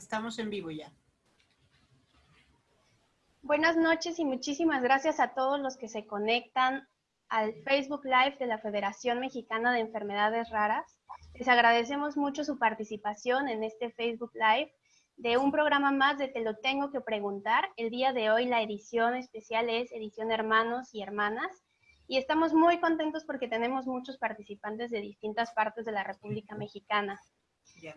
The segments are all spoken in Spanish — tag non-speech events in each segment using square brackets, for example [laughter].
Estamos en vivo ya. Buenas noches y muchísimas gracias a todos los que se conectan al Facebook Live de la Federación Mexicana de Enfermedades Raras. Les agradecemos mucho su participación en este Facebook Live de un programa más de Te lo tengo que preguntar. El día de hoy la edición especial es edición hermanos y hermanas y estamos muy contentos porque tenemos muchos participantes de distintas partes de la República Mexicana.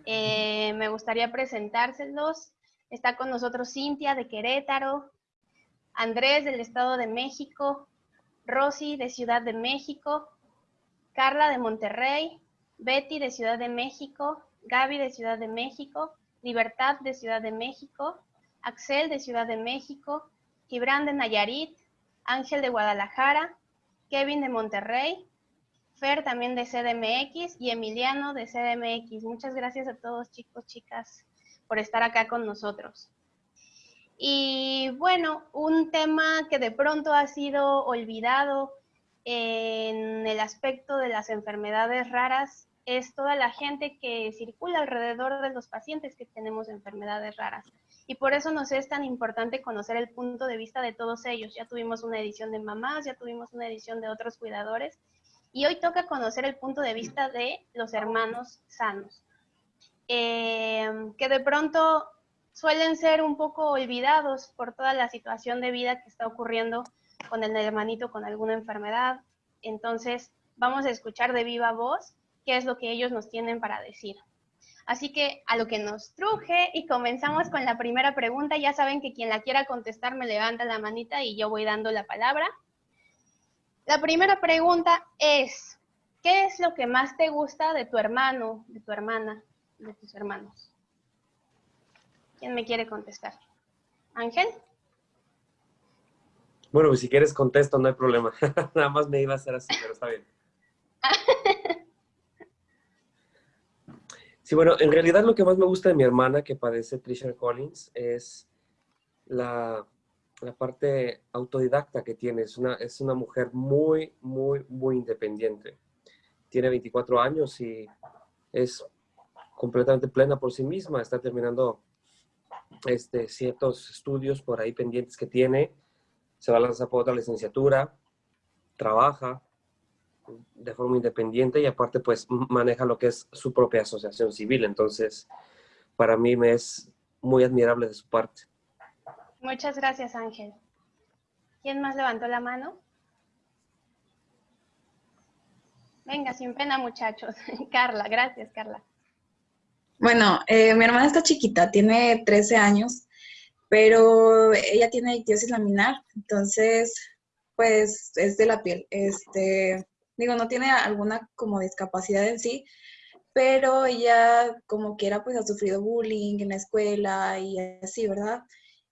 Eh, me gustaría presentárselos. Está con nosotros Cintia de Querétaro, Andrés del Estado de México, Rosy de Ciudad de México, Carla de Monterrey, Betty de Ciudad de México, Gaby de Ciudad de México, Libertad de Ciudad de México, Axel de Ciudad de México, Gibran de Nayarit, Ángel de Guadalajara, Kevin de Monterrey, Fer también de CDMX y Emiliano de CDMX. Muchas gracias a todos chicos, chicas, por estar acá con nosotros. Y bueno, un tema que de pronto ha sido olvidado en el aspecto de las enfermedades raras es toda la gente que circula alrededor de los pacientes que tenemos enfermedades raras. Y por eso nos es tan importante conocer el punto de vista de todos ellos. Ya tuvimos una edición de mamás, ya tuvimos una edición de otros cuidadores. Y hoy toca conocer el punto de vista de los hermanos sanos, eh, que de pronto suelen ser un poco olvidados por toda la situación de vida que está ocurriendo con el hermanito con alguna enfermedad. Entonces, vamos a escuchar de viva voz qué es lo que ellos nos tienen para decir. Así que a lo que nos truje y comenzamos con la primera pregunta. Ya saben que quien la quiera contestar me levanta la manita y yo voy dando la palabra. La primera pregunta es, ¿qué es lo que más te gusta de tu hermano, de tu hermana, de tus hermanos? ¿Quién me quiere contestar? ¿Ángel? Bueno, pues si quieres contesto, no hay problema. [laughs] Nada más me iba a hacer así, pero está bien. [laughs] Sí, bueno, en realidad lo que más me gusta de mi hermana que padece Trisha Collins es la, parte autodidacta que tiene. Es una, es una mujer muy, muy, muy independiente. Tiene 24 años y es completamente plena por sí misma. Está terminando este, ciertos estudios por ahí pendientes que tiene. Se va a lanzar por otra licenciatura. Trabaja de forma independiente y aparte pues maneja lo que es su propia asociación civil. Entonces, para mí me es muy admirable de su parte. Muchas gracias, Ángel. ¿Quién más levantó la mano? Venga, sin pena, muchachos. [laughs] Carla, gracias, Carla. Bueno, eh, mi hermana está chiquita, tiene 13 años, pero ella tiene ictiosis laminar, entonces, pues, es de la piel. Este, digo, no tiene alguna como discapacidad en sí, pero ella como quiera pues ha sufrido bullying en la escuela y así, ¿verdad?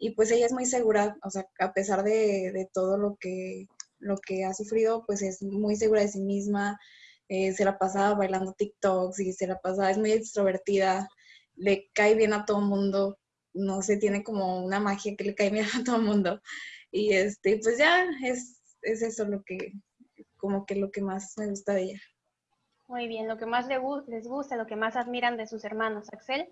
Y pues ella es muy segura, o sea, a pesar de, todo lo que, lo que ha sufrido, pues es muy segura de sí misma, eh, se la pasa bailando TikToks y se la pasa, es muy extrovertida, le cae bien a todo mundo, no sé, tiene como una magia que le cae bien a todo mundo. Y este, pues ya es, es eso lo que, como que lo que más me gusta de ella. Muy bien, lo que más les gusta, lo que más admiran de sus hermanos. Axel.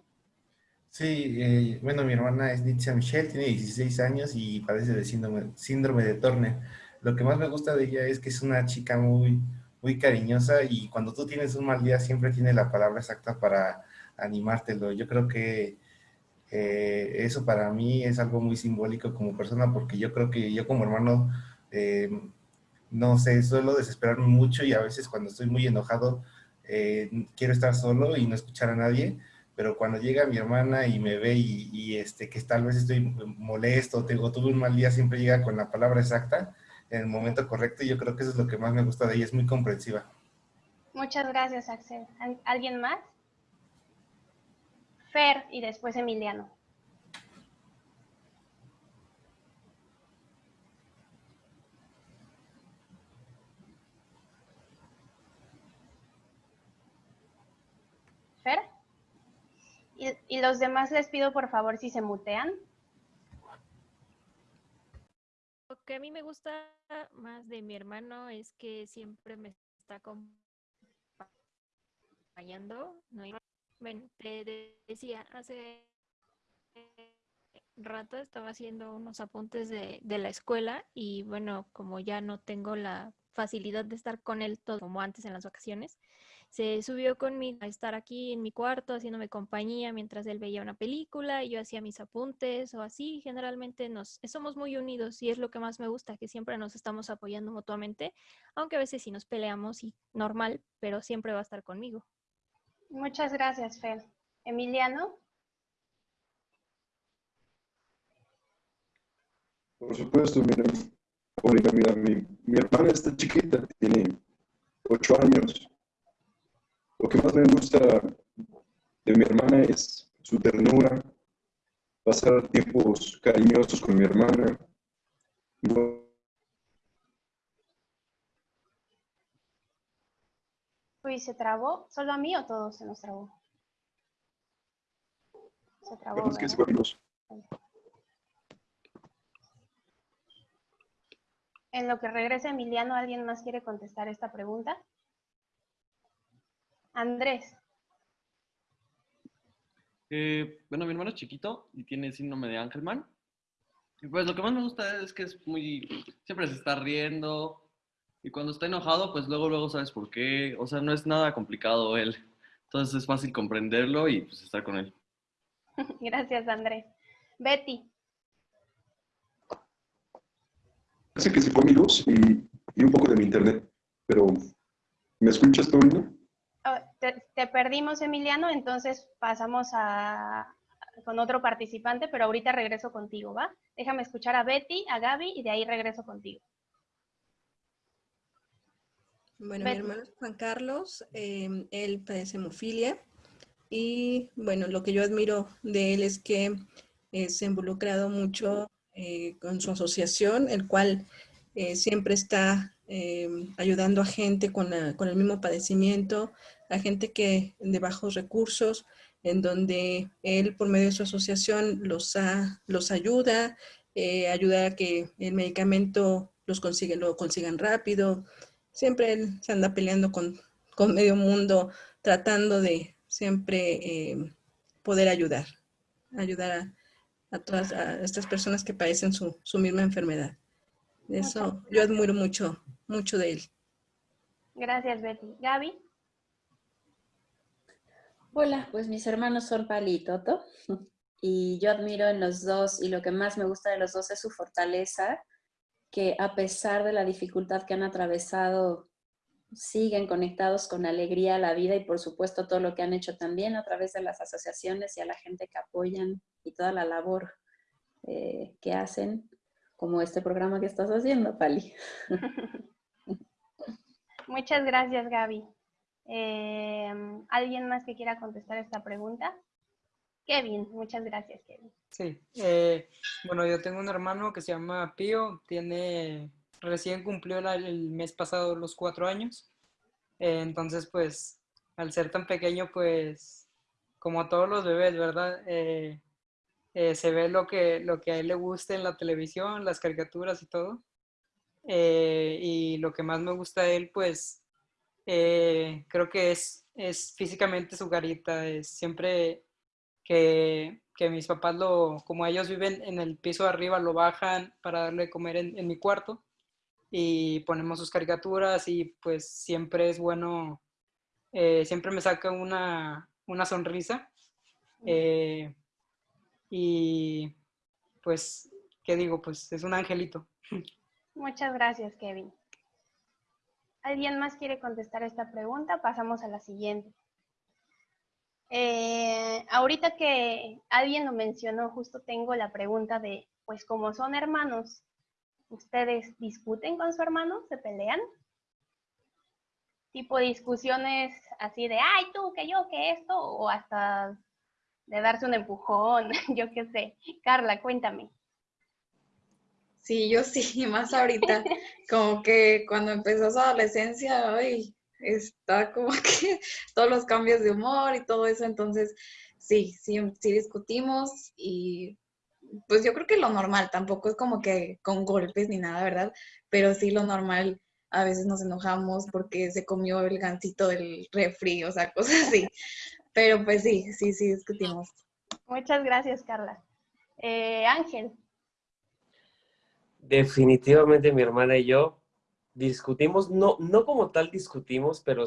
Sí, eh, bueno, mi hermana es Nitzia Michelle, tiene 16 años y padece de síndrome, síndrome de Turner. Lo que más me gusta de ella es que es una chica muy, muy cariñosa y cuando tú tienes un mal día siempre tiene la palabra exacta para animártelo. Yo creo que eh, eso para mí es algo muy simbólico como persona porque yo creo que yo como hermano eh, no sé, suelo desesperarme mucho y a veces cuando estoy muy enojado eh, quiero estar solo y no escuchar a nadie, pero cuando llega mi hermana y me ve y, este, que tal vez estoy molesto o tuve un mal día, siempre llega con la palabra exacta en el momento correcto y yo creo que eso es lo que más me gusta de ella, es muy comprensiva. Muchas gracias, Axel. ¿Alguien más? Fer y después Emiliano. Y, los demás les pido por favor si se mutean. Lo que a mí me gusta más de mi hermano es que siempre me está acompañando. Bueno, te decía, hace rato estaba haciendo unos apuntes de, de, la escuela y bueno, como ya no tengo la facilidad de estar con él todo como antes en las vacaciones, se subió conmigo a estar aquí en mi cuarto haciéndome compañía mientras él veía una película y yo hacía mis apuntes o así. Generalmente nos somos muy unidos y es lo que más me gusta, que siempre nos estamos apoyando mutuamente, aunque a veces sí nos peleamos y normal, pero siempre va a estar conmigo. Muchas gracias, Fer. Emiliano. Por supuesto, mira, mira, mi, mi hermana está chiquita, tiene ocho años lo que más me gusta de mi hermana es su ternura, pasar tiempos cariñosos con mi hermana. Uy, ¿se trabó? ¿Solo a mí o todos se nos trabó? Se trabó. Que en lo que regresa Emiliano, ¿alguien más quiere contestar esta pregunta? Andrés. Eh, bueno, mi hermano es chiquito y tiene síndrome de Angelman. Y pues lo que más me gusta es que es muy, siempre se está riendo y cuando está enojado, pues luego, luego sabes por qué. O sea, no es nada complicado él. Entonces es fácil comprenderlo y pues estar con él. [laughs] Gracias, Andrés. Betty. Parece que se fue mi luz y, y un poco de mi internet, pero ¿me escuchas, Torino? Te, perdimos, Emiliano, entonces pasamos a, con otro participante, pero ahorita regreso contigo, ¿va? Déjame escuchar a Betty, a Gaby y de ahí regreso contigo. Bueno, mi hermano es Juan Carlos, em, él padece hemofilia y bueno, lo que yo admiro de él es que eh, se ha involucrado mucho eh, con su asociación, el cual eh, siempre está em, ayudando a gente con, con, el mismo padecimiento, a gente que de bajos recursos, en donde él por medio de su asociación los, los ayuda, eh, ayuda a que el medicamento los consigue, lo consigan rápido. Siempre él se anda peleando con, con medio mundo, tratando de siempre eh, poder ayudar, ayudar a, todas estas personas que padecen su, su misma enfermedad. Eso yo admiro mucho, mucho de él. Gracias, Betty. Gaby. Hola, pues mis hermanos son Pali y Toto [laughs] y yo admiro en los dos y lo que más me gusta de los dos es su fortaleza, que a pesar de la dificultad que han atravesado, siguen conectados con alegría a la vida y por supuesto todo lo que han hecho también a través de las asociaciones y a la gente que apoyan y toda la labor eh, que hacen, como este programa que estás haciendo, Pali. [laughs] Muchas gracias, Gaby. Em, ¿Alguien más que quiera contestar esta pregunta? Kevin, muchas gracias, Kevin. Sí, eh, bueno, yo tengo un hermano que se llama Pío, tiene, recién cumplió el mes pasado los cuatro años, eh, entonces pues al ser tan pequeño pues como a todos los bebés, ¿verdad? Eh, se ve lo que, lo que a él le gusta en la televisión, las caricaturas y todo. y lo que más me gusta de él pues eh, creo que es, es físicamente su garita, es siempre que, que, mis papás lo, como ellos viven en el piso de arriba, lo bajan para darle de comer en, en mi cuarto y ponemos sus caricaturas y pues siempre es bueno, eh, siempre me saca una, una sonrisa. Eh, y pues, ¿qué digo? Pues es un angelito. Muchas gracias, Kevin. ¿Alguien más quiere contestar esta pregunta? Pasamos a la siguiente. Eh, ahorita que alguien lo mencionó, justo tengo la pregunta de, pues como son hermanos, ¿ustedes discuten con su hermano? ¿Se pelean? Tipo discusiones así de, ay, tú, que yo, que esto, o hasta de darse un empujón, [laughs] yo qué sé. Carla, cuéntame. Sí, yo sí, [laughs] más ahorita, como que cuando empezó su adolescencia, ay, está como [laughs] que todos los cambios de humor y todo eso, entonces sí, sí, sí discutimos y pues yo creo que lo normal, tampoco es como que con golpes ni nada, ¿verdad? Pero sí lo normal, a veces nos enojamos porque se comió el gancito del refri, o sea, [laughs] cosas así. Pero pues sí, sí, sí discutimos. Muchas gracias, Carla. Eh, Ángel. Definitivamente mi hermana y yo discutimos, no, no como tal discutimos, pero,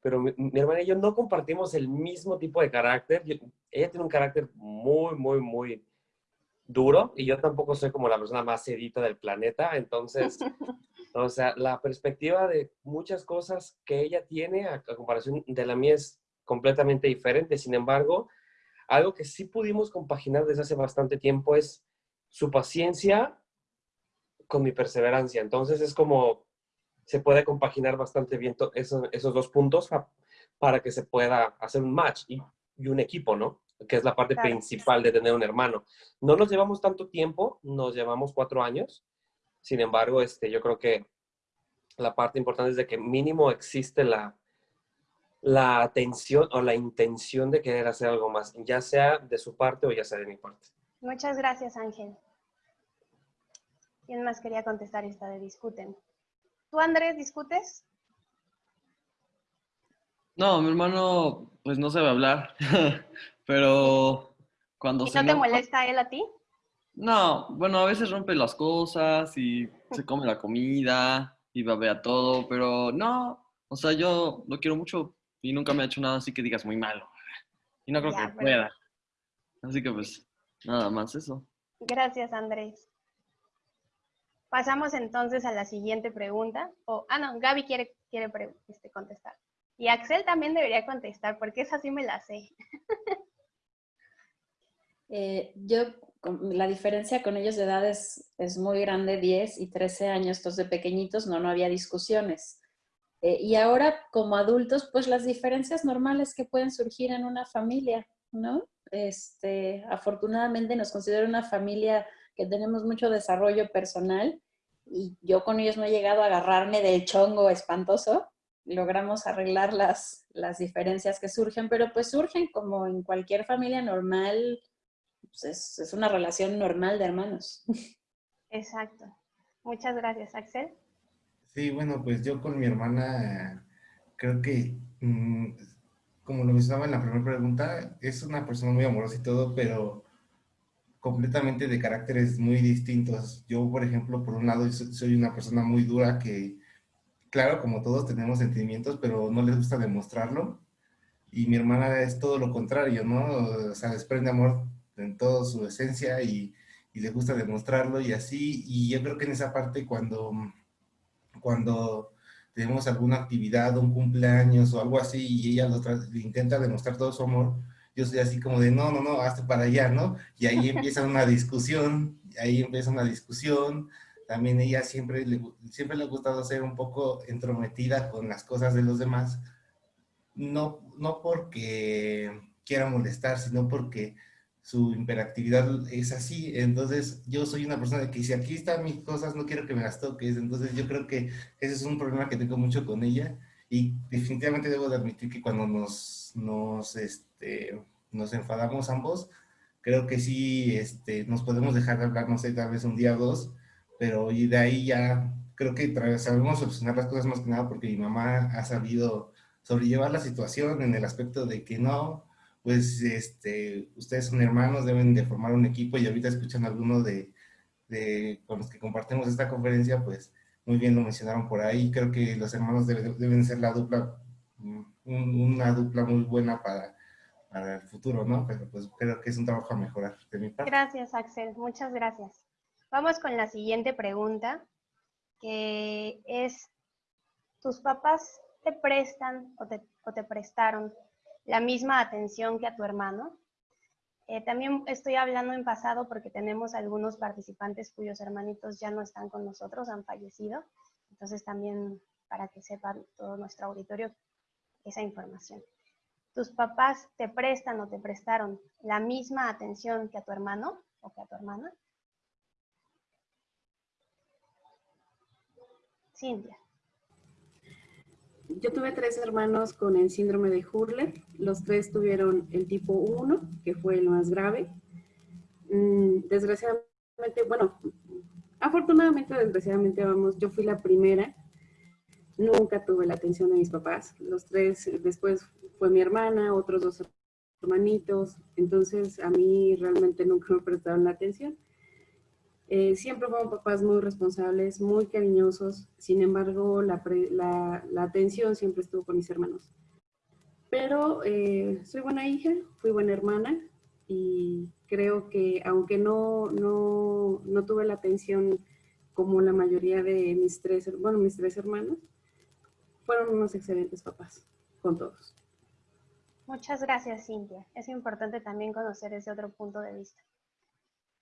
pero mi, hermana y yo no compartimos el mismo tipo de carácter. ella tiene un carácter muy, muy, muy duro y yo tampoco soy como la persona más sedita del planeta, entonces, [laughs] o sea, la perspectiva de muchas cosas que ella tiene a, a comparación de la mía es completamente diferente. Sin embargo, algo que sí pudimos compaginar desde hace bastante tiempo es su paciencia con mi perseverancia. Entonces es como se puede compaginar bastante bien esos, esos, dos puntos para que se pueda hacer un match y, un equipo, ¿no? Que es la parte principal de tener un hermano. No nos llevamos tanto tiempo, nos llevamos cuatro años. Sin embargo, este, yo creo que la parte importante es de que mínimo existe la, la atención o la intención de querer hacer algo más, ya sea de su parte o ya sea de mi parte. Muchas gracias, Ángel. ¿Quién más quería contestar esta de discuten? ¿Tú, Andrés, discutes? No, mi hermano, pues no sabe hablar, [laughs] pero cuando ¿Y no te molesta él a ti? No, bueno, a veces rompe las cosas y se come la comida y babea todo, pero no, o sea, yo lo quiero mucho y nunca me ha hecho nada así que digas muy malo. Y no creo que pueda. Así que pues, nada más eso. Gracias, Andrés. Pasamos entonces a la siguiente pregunta. O, ah, no, Gaby quiere, quiere este, contestar. Y Axel también debería contestar, porque esa sí me la sé. [laughs] Eh, yo, la diferencia con ellos de edad es, muy grande, 10 y 13 años, estos de pequeñitos, no, no había discusiones. Eh, y ahora, como adultos, pues las diferencias normales que pueden surgir en una familia, ¿no? Este, afortunadamente nos considero una familia que tenemos mucho desarrollo personal y yo con ellos no he llegado a agarrarme del chongo espantoso. Logramos arreglar las, las diferencias que surgen, pero pues surgen como en cualquier familia normal, pues es, es una relación normal de hermanos. Exacto. Muchas gracias, Axel. Sí, bueno, pues yo con mi hermana creo que, mm, como lo mencionaba en la primera pregunta, es una persona muy amorosa y todo, pero completamente de caracteres muy distintos. Yo, por ejemplo, por un lado, soy una persona muy dura que, claro, como todos tenemos sentimientos, pero no les gusta demostrarlo. Y mi hermana es todo lo contrario, ¿no? O sea, desprende amor en toda su esencia y, y le gusta demostrarlo y así. Y yo creo que en esa parte cuando, cuando tenemos alguna actividad, un cumpleaños o algo así, y ella lo intenta demostrar todo su amor, yo soy así como de, no, no, no, hazte para allá, ¿no? Y ahí empieza una discusión, ahí empieza una discusión. También ella siempre le, siempre le ha gustado ser un poco entrometida con las cosas de los demás, no, no porque quiera molestar, sino porque su hiperactividad es así. Entonces, yo soy una persona que si aquí están mis cosas, no quiero que me las toques. Entonces, yo creo que ese es un problema que tengo mucho con ella. Y definitivamente debo de admitir que cuando nos, nos, este, nos enfadamos ambos, creo que sí este, nos podemos dejar de hablar, no sé, tal vez un día o dos, pero y de ahí ya creo que sabemos solucionar las cosas más que nada porque mi mamá ha sabido sobrellevar la situación en el aspecto de que no, pues este, ustedes son hermanos, deben de formar un equipo y ahorita escuchan a alguno de, de, con los que compartimos esta conferencia, pues muy bien lo mencionaron por ahí. Creo que los hermanos deben, ser la dupla, mm, una dupla muy buena para, para el futuro, ¿no? Pero pues creo que es un trabajo a mejorar de mi parte. Gracias, Axel. Muchas gracias. Vamos con la siguiente pregunta, que es, ¿tus papás te prestan o te, o te prestaron la misma atención que a tu hermano? Eh, también estoy hablando en pasado porque tenemos algunos participantes cuyos hermanitos ya no están con nosotros, han fallecido. Entonces también para que sepan todo nuestro auditorio esa información. ¿Tus papás te prestan o te prestaron la misma atención que a tu hermano o que a tu hermana? Cintia. Yo tuve tres hermanos con el síndrome de Hurler. Los tres tuvieron el tipo 1, que fue el más grave. Mm, desgraciadamente, bueno, afortunadamente, desgraciadamente, vamos, yo fui la primera. Nunca tuve la atención de mis papás. Los tres, después fue mi hermana, otros dos hermanitos, entonces a mí realmente nunca me prestaron la atención. Eh, siempre fueron papás muy responsables, muy cariñosos, sin embargo la, atención siempre estuvo con mis hermanos. Pero eh, soy buena hija, fui buena hermana y creo que aunque no, tuve la atención como la mayoría de mis tres, mis tres hermanos, fueron unos excelentes papás con todos. Muchas gracias, Cintia. Es importante también conocer ese otro punto de vista.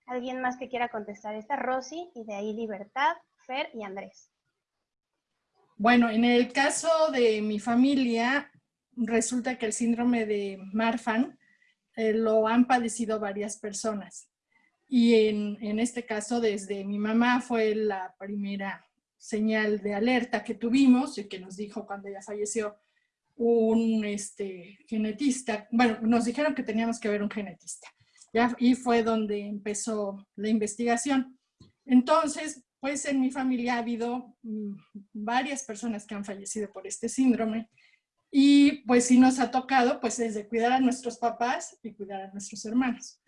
¿Alguien más que quiera contestar? Está Rosy y de ahí Libertad, Fer y Andrés. Bueno, en el caso de mi familia, resulta que el síndrome de Marfan eh, lo han padecido varias personas. Y en, en, este caso, desde mi mamá fue la primera señal de alerta que tuvimos y que nos dijo cuando ella falleció un este, genetista. Bueno, nos dijeron que teníamos que ver un genetista y fue donde empezó la investigación. Entonces, pues en mi familia ha habido mm, varias personas que han fallecido por este síndrome y pues sí nos ha tocado pues desde cuidar a nuestros papás y cuidar a nuestros hermanos.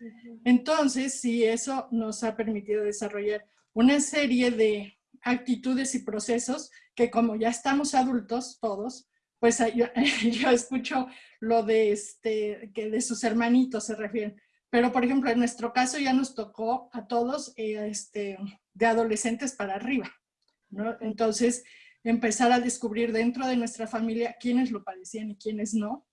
Entonces, sí, eso nos ha permitido desarrollar una serie de actitudes y procesos que como ya estamos adultos todos, pues yo, [laughs] yo escucho lo de este, que de sus hermanitos se refieren. Pero, por ejemplo, en nuestro caso ya nos tocó a todos eh, este, de adolescentes para arriba. Entonces, empezar a descubrir dentro de nuestra familia quiénes lo padecían y quiénes no,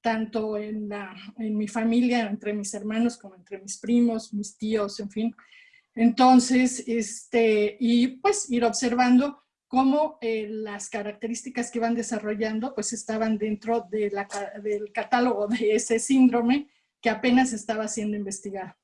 tanto en, la, en mi familia, entre mis hermanos, como entre mis primos, mis tíos, en fin. Entonces, este, y pues ir observando cómo eh, las características que iban desarrollando pues estaban dentro de la, del catálogo de ese síndrome que apenas estaba siendo investigada.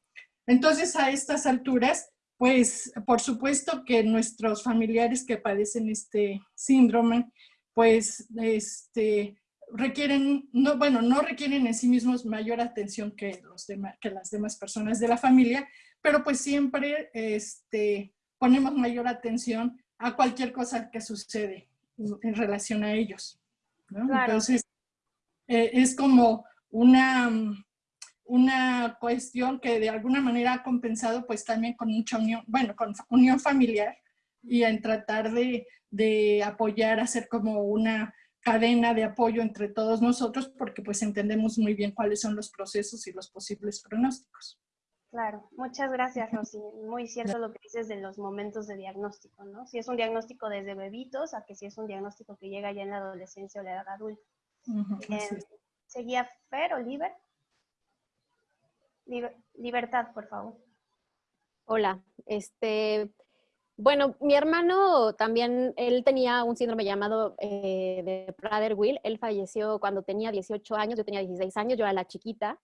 Entonces, a estas alturas, pues, por supuesto que nuestros familiares que padecen este síndrome, pues, este, requieren, no, bueno, no requieren en sí mismos mayor atención que, los demás, que las demás personas de la familia, pero pues siempre este, ponemos mayor atención a cualquier cosa que sucede en relación a ellos. Entonces, eh, es como una, una cuestión que de alguna manera ha compensado pues también con mucha unión, bueno, con unión familiar y en tratar de, de apoyar, hacer como una cadena de apoyo entre todos nosotros porque pues entendemos muy bien cuáles son los procesos y los posibles pronósticos. Claro, muchas gracias Rosy. Muy cierto lo que dices de los momentos de diagnóstico, ¿no? Si es un diagnóstico desde bebitos a que si es un diagnóstico que llega ya en la adolescencia o la edad adulta. Eh, ¿Seguía Fer, Oliver? Libertad, por favor. Hola, este, bueno, mi hermano también, él tenía un síndrome llamado eh, de Prader-Willi, él falleció cuando tenía 18 años, yo tenía 16 años, yo era la chiquita,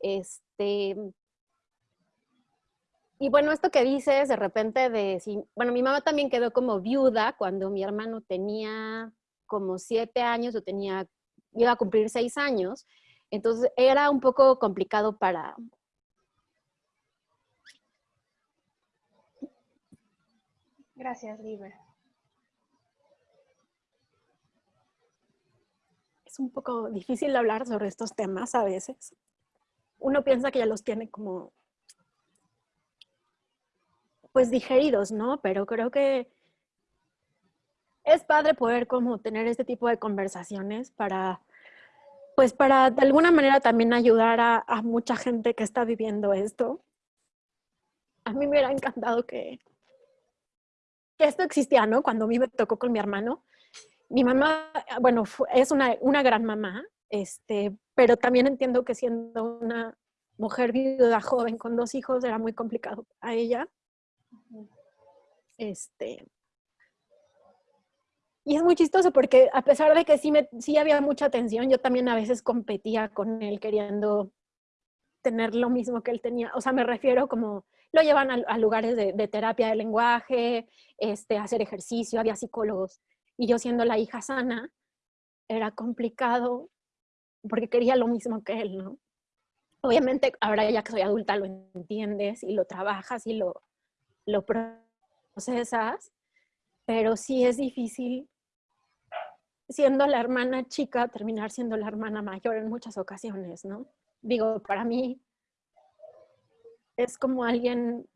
este, y bueno, esto que dices de repente de, bueno, mi mamá también quedó como viuda cuando mi hermano tenía como 7 años, yo tenía, iba a cumplir 6 años, entonces era un poco complicado para, Gracias, Liber. Es un poco difícil hablar sobre estos temas a veces. Uno piensa que ya los tiene como, pues digeridos, ¿no? Pero creo que es padre poder como tener este tipo de conversaciones para, pues para de alguna manera también ayudar a, a mucha gente que está viviendo esto. A mí me hubiera encantado que, que esto existía, ¿no? Cuando a mí me tocó con mi hermano. Mi mamá, bueno, es una, una gran mamá, este, pero también entiendo que siendo una mujer viuda joven con dos hijos era muy complicado a ella. Este, y es muy chistoso porque a pesar de que sí, me, sí había mucha tensión, yo también a veces competía con él queriendo tener lo mismo que él tenía. O sea, me refiero como lo llevan a, lugares de, terapia de lenguaje, este, hacer ejercicio, había psicólogos. Y yo siendo la hija sana, era complicado porque quería lo mismo que él, ¿no? Obviamente, ahora ya que soy adulta lo entiendes y lo trabajas y lo, lo procesas, pero sí es difícil siendo la hermana chica terminar siendo la hermana mayor en muchas ocasiones, ¿no? Digo, para mí es como alguien,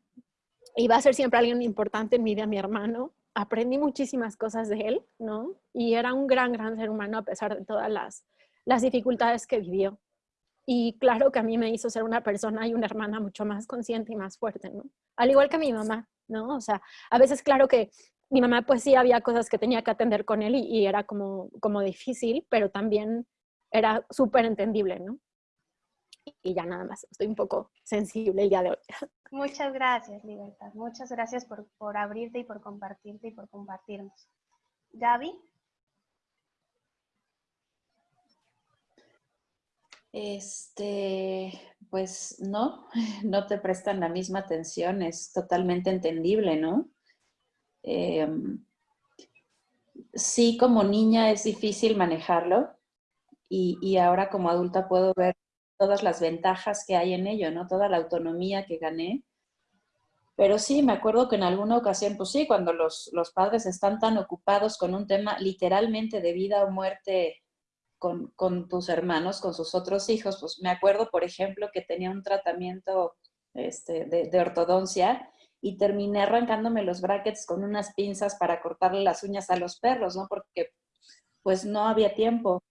y va a ser siempre alguien importante en mi vida, mi hermano. Aprendí muchísimas cosas de él, ¿no? Y era un gran, gran ser humano a pesar de todas las, las dificultades que vivió. Y claro que a mí me hizo ser una persona y una hermana mucho más consciente y más fuerte, ¿no? Al igual que mi mamá, ¿no? O sea, a veces claro que mi mamá pues sí había cosas que tenía que atender con él y, y era como, como difícil, pero también era súper entendible, ¿no? Y ya nada más, estoy un poco sensible el día de hoy. [laughs] Muchas gracias, Libertad. Muchas gracias por, por abrirte y por compartirte y por compartirnos. Gaby. Este, pues no, [laughs] no te prestan la misma atención, es totalmente entendible, ¿no? Em, sí, como niña es difícil manejarlo y, y, ahora como adulta puedo ver todas las ventajas que hay en ello, ¿no? Toda la autonomía que gané. Pero sí, me acuerdo que en alguna ocasión, pues sí, cuando los, los padres están tan ocupados con un tema literalmente de vida o muerte con, con, tus hermanos, con sus otros hijos, pues me acuerdo, por ejemplo, que tenía un tratamiento este, de, de, ortodoncia y terminé arrancándome los brackets con unas pinzas para cortarle las uñas a los perros, ¿no? Porque pues no había tiempo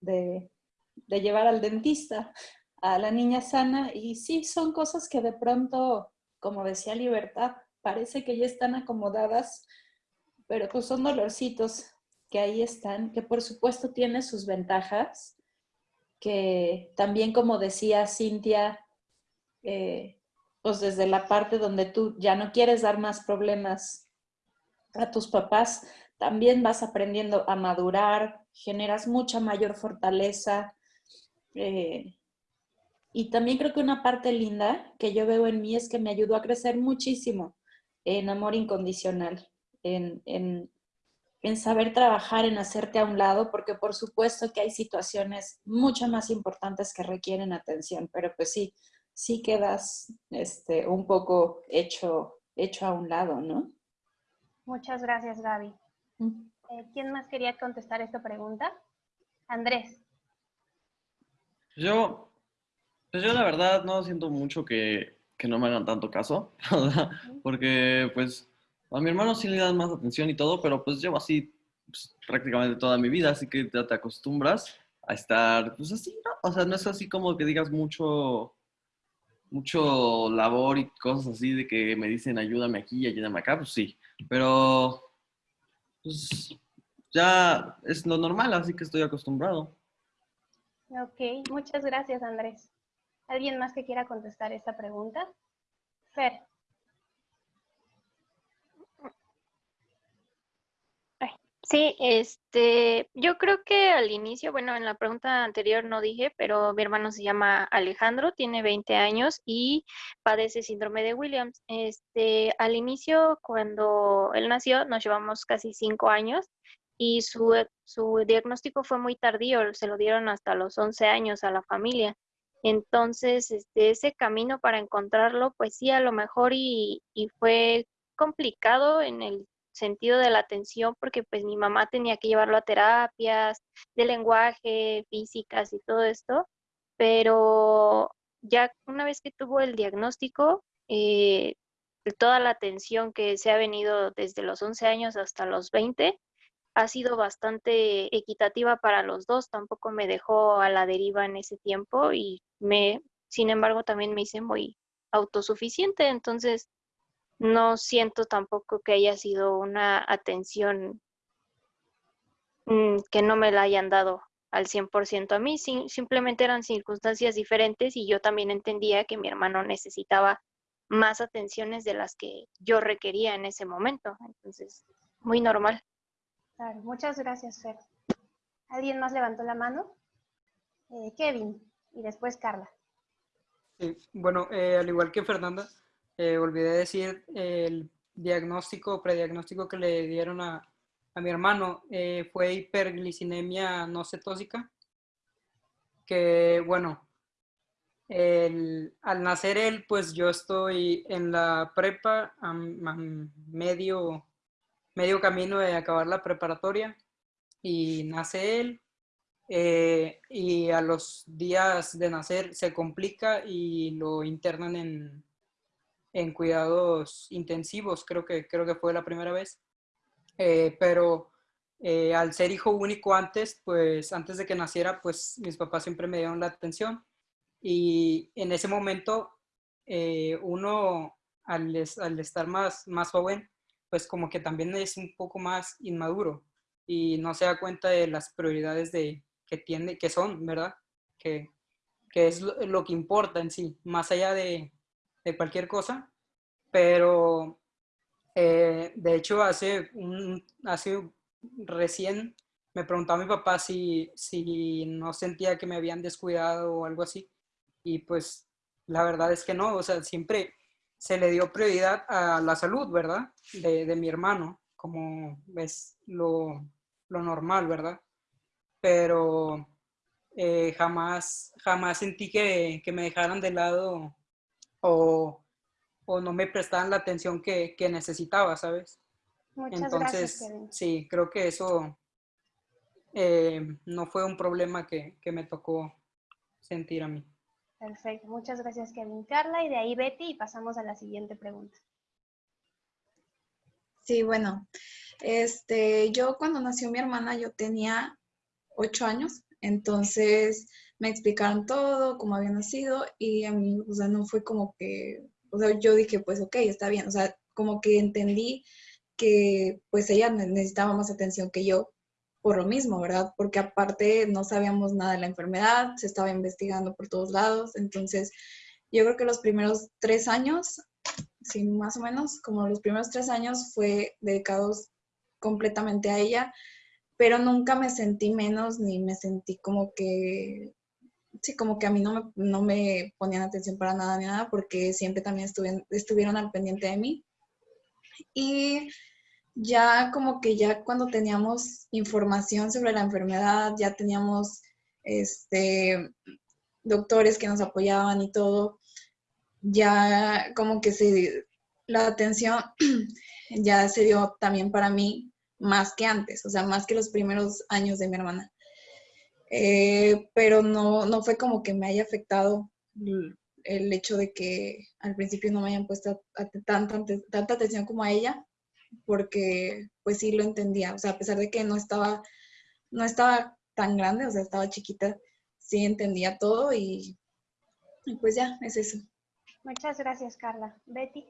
de, de llevar al dentista a la niña sana y sí, son cosas que de pronto, como decía Libertad, parece que ya están acomodadas, pero pues son dolorcitos que ahí están, que por supuesto tiene sus ventajas, que también como decía Cintia, eh, pues desde la parte donde tú ya no quieres dar más problemas a tus papás, también vas aprendiendo a madurar, generas mucha mayor fortaleza. Eh, y también creo que una parte linda que yo veo en mí es que me ayudó a crecer muchísimo en amor incondicional, en, en en saber trabajar, en hacerte a un lado, porque por supuesto que hay situaciones mucho más importantes que requieren atención, pero pues sí, sí quedas este, un poco hecho, hecho a un lado, ¿no? Muchas gracias, Gaby. Mm. Eh, ¿Quién más quería contestar esta pregunta? Andrés. Yo, pues yo la verdad no siento mucho que, que no me hagan tanto caso, [laughs] porque pues a mi hermano sí le dan más atención y todo, pero pues llevo así pues, prácticamente toda mi vida, así que ya te acostumbras a estar, pues así, ¿no? O sea, no es así como que digas mucho, mucho labor y cosas así de que me dicen ayúdame aquí, ayúdame acá, pues sí, pero pues ya es lo normal, así que estoy acostumbrado. Ok, muchas gracias Andrés. ¿Alguien más que quiera contestar esta pregunta? Fer. Sí, este, yo creo que al inicio, bueno, en la pregunta anterior no dije, pero mi hermano se llama Alejandro, tiene 20 años y padece síndrome de Williams. Este, al inicio, cuando él nació, nos llevamos casi cinco años y su, su diagnóstico fue muy tardío, se lo dieron hasta los 11 años a la familia. Entonces, este, ese camino para encontrarlo, pues sí, a lo mejor y, y fue complicado en el sentido de la atención porque pues mi mamá tenía que llevarlo a terapias de lenguaje, físicas y todo esto, pero ya una vez que tuvo el diagnóstico, eh, toda la atención que se ha venido desde los 11 años hasta los 20 ha sido bastante equitativa para los dos, tampoco me dejó a la deriva en ese tiempo y me, sin embargo, también me hice muy autosuficiente, entonces no siento tampoco que haya sido una atención mm, que no me la hayan dado al 100% a mí, simplemente eran circunstancias diferentes y yo también entendía que mi hermano necesitaba más atenciones de las que yo requería en ese momento. Entonces, muy normal. Claro, muchas gracias, Fer. ¿Alguien más levantó la mano? Eh, Kevin y después Carla. Bueno, eh, al igual que Fernanda, eh, olvidé decir el diagnóstico, prediagnóstico que le dieron a, a mi hermano fue hiperglicinemia no cetósica, que bueno, al nacer él, pues yo estoy en la prepa, medio, medio camino de acabar la preparatoria, y nace él, eh, y a los días de nacer se complica y lo internan en, en cuidados intensivos, creo que, creo que fue la primera vez. Eh, pero eh, al ser hijo único antes, pues antes de que naciera, pues mis papás siempre me dieron la atención. Y en ese momento, uno al, al, estar más, más joven, pues como que también es un poco más inmaduro y no se da cuenta de las prioridades de, que, tiene, que son, ¿verdad? Que, que es lo, que importa en sí, más allá de, de cualquier cosa. Pero, eh, de hecho, hace, un, hace recién me preguntó a mi papá si, si no sentía que me habían descuidado o algo así. Y pues la verdad es que no, o sea, siempre se le dio prioridad a la salud, ¿verdad? De, de mi hermano, como es lo, lo normal, ¿verdad? Pero eh, jamás, jamás sentí que, que, me dejaran de lado o, o, no me prestaran la atención que, que necesitaba, ¿sabes? Muchas Entonces, gracias, sí, creo que eso eh, no fue un problema que, que me tocó sentir a mí. Perfecto, muchas gracias Kevin. Carla y de ahí Betty y pasamos a la siguiente pregunta. Sí, bueno, este, yo cuando nació mi hermana yo tenía ocho años, entonces me explicaron todo, cómo había nacido y a mí, o sea, no fue como que, o sea, yo dije, pues ok, está bien, o sea, como que entendí que pues ella necesitaba más atención que yo por lo mismo, ¿verdad? Porque aparte no sabíamos nada de la enfermedad, se estaba investigando por todos lados, entonces yo creo que los primeros tres años, sí, más o menos, como los primeros tres años fue dedicados completamente a ella, pero nunca me sentí menos ni me sentí como que, sí, como que a mí no me, no me ponían atención para nada ni nada, porque siempre también estuvieron al pendiente de mí. Y ya como que ya cuando teníamos información sobre la enfermedad, ya teníamos este, doctores que nos apoyaban y todo, ya como que se, la atención [clears throat] ya se dio también para mí más que antes, o sea, más que los primeros años de mi hermana. Eh, pero no, no fue como que me haya afectado el hecho de que al principio no me hayan puesto tanta, tanta atención como a ella, porque pues sí lo entendía, o sea, a pesar de que no estaba, no estaba tan grande, o sea, estaba chiquita, sí entendía todo y, y pues ya, es eso. Muchas gracias, Carla. Betty.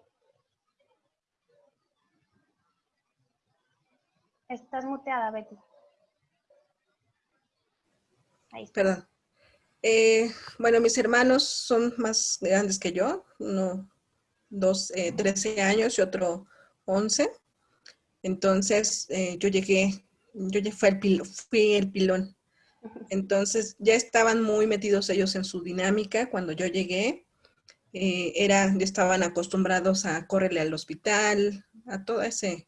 Estás muteada, Betty. Ahí está. Perdón. Eh, bueno, mis hermanos son más grandes que yo, uno, dos, eh, 13 años y otro 11. Entonces, eh, yo llegué, yo ya fui el, fui el pilón. Entonces, ya estaban muy metidos ellos en su dinámica. Cuando yo llegué, eh, era, ya estaban acostumbrados a correrle al hospital, a toda, ese,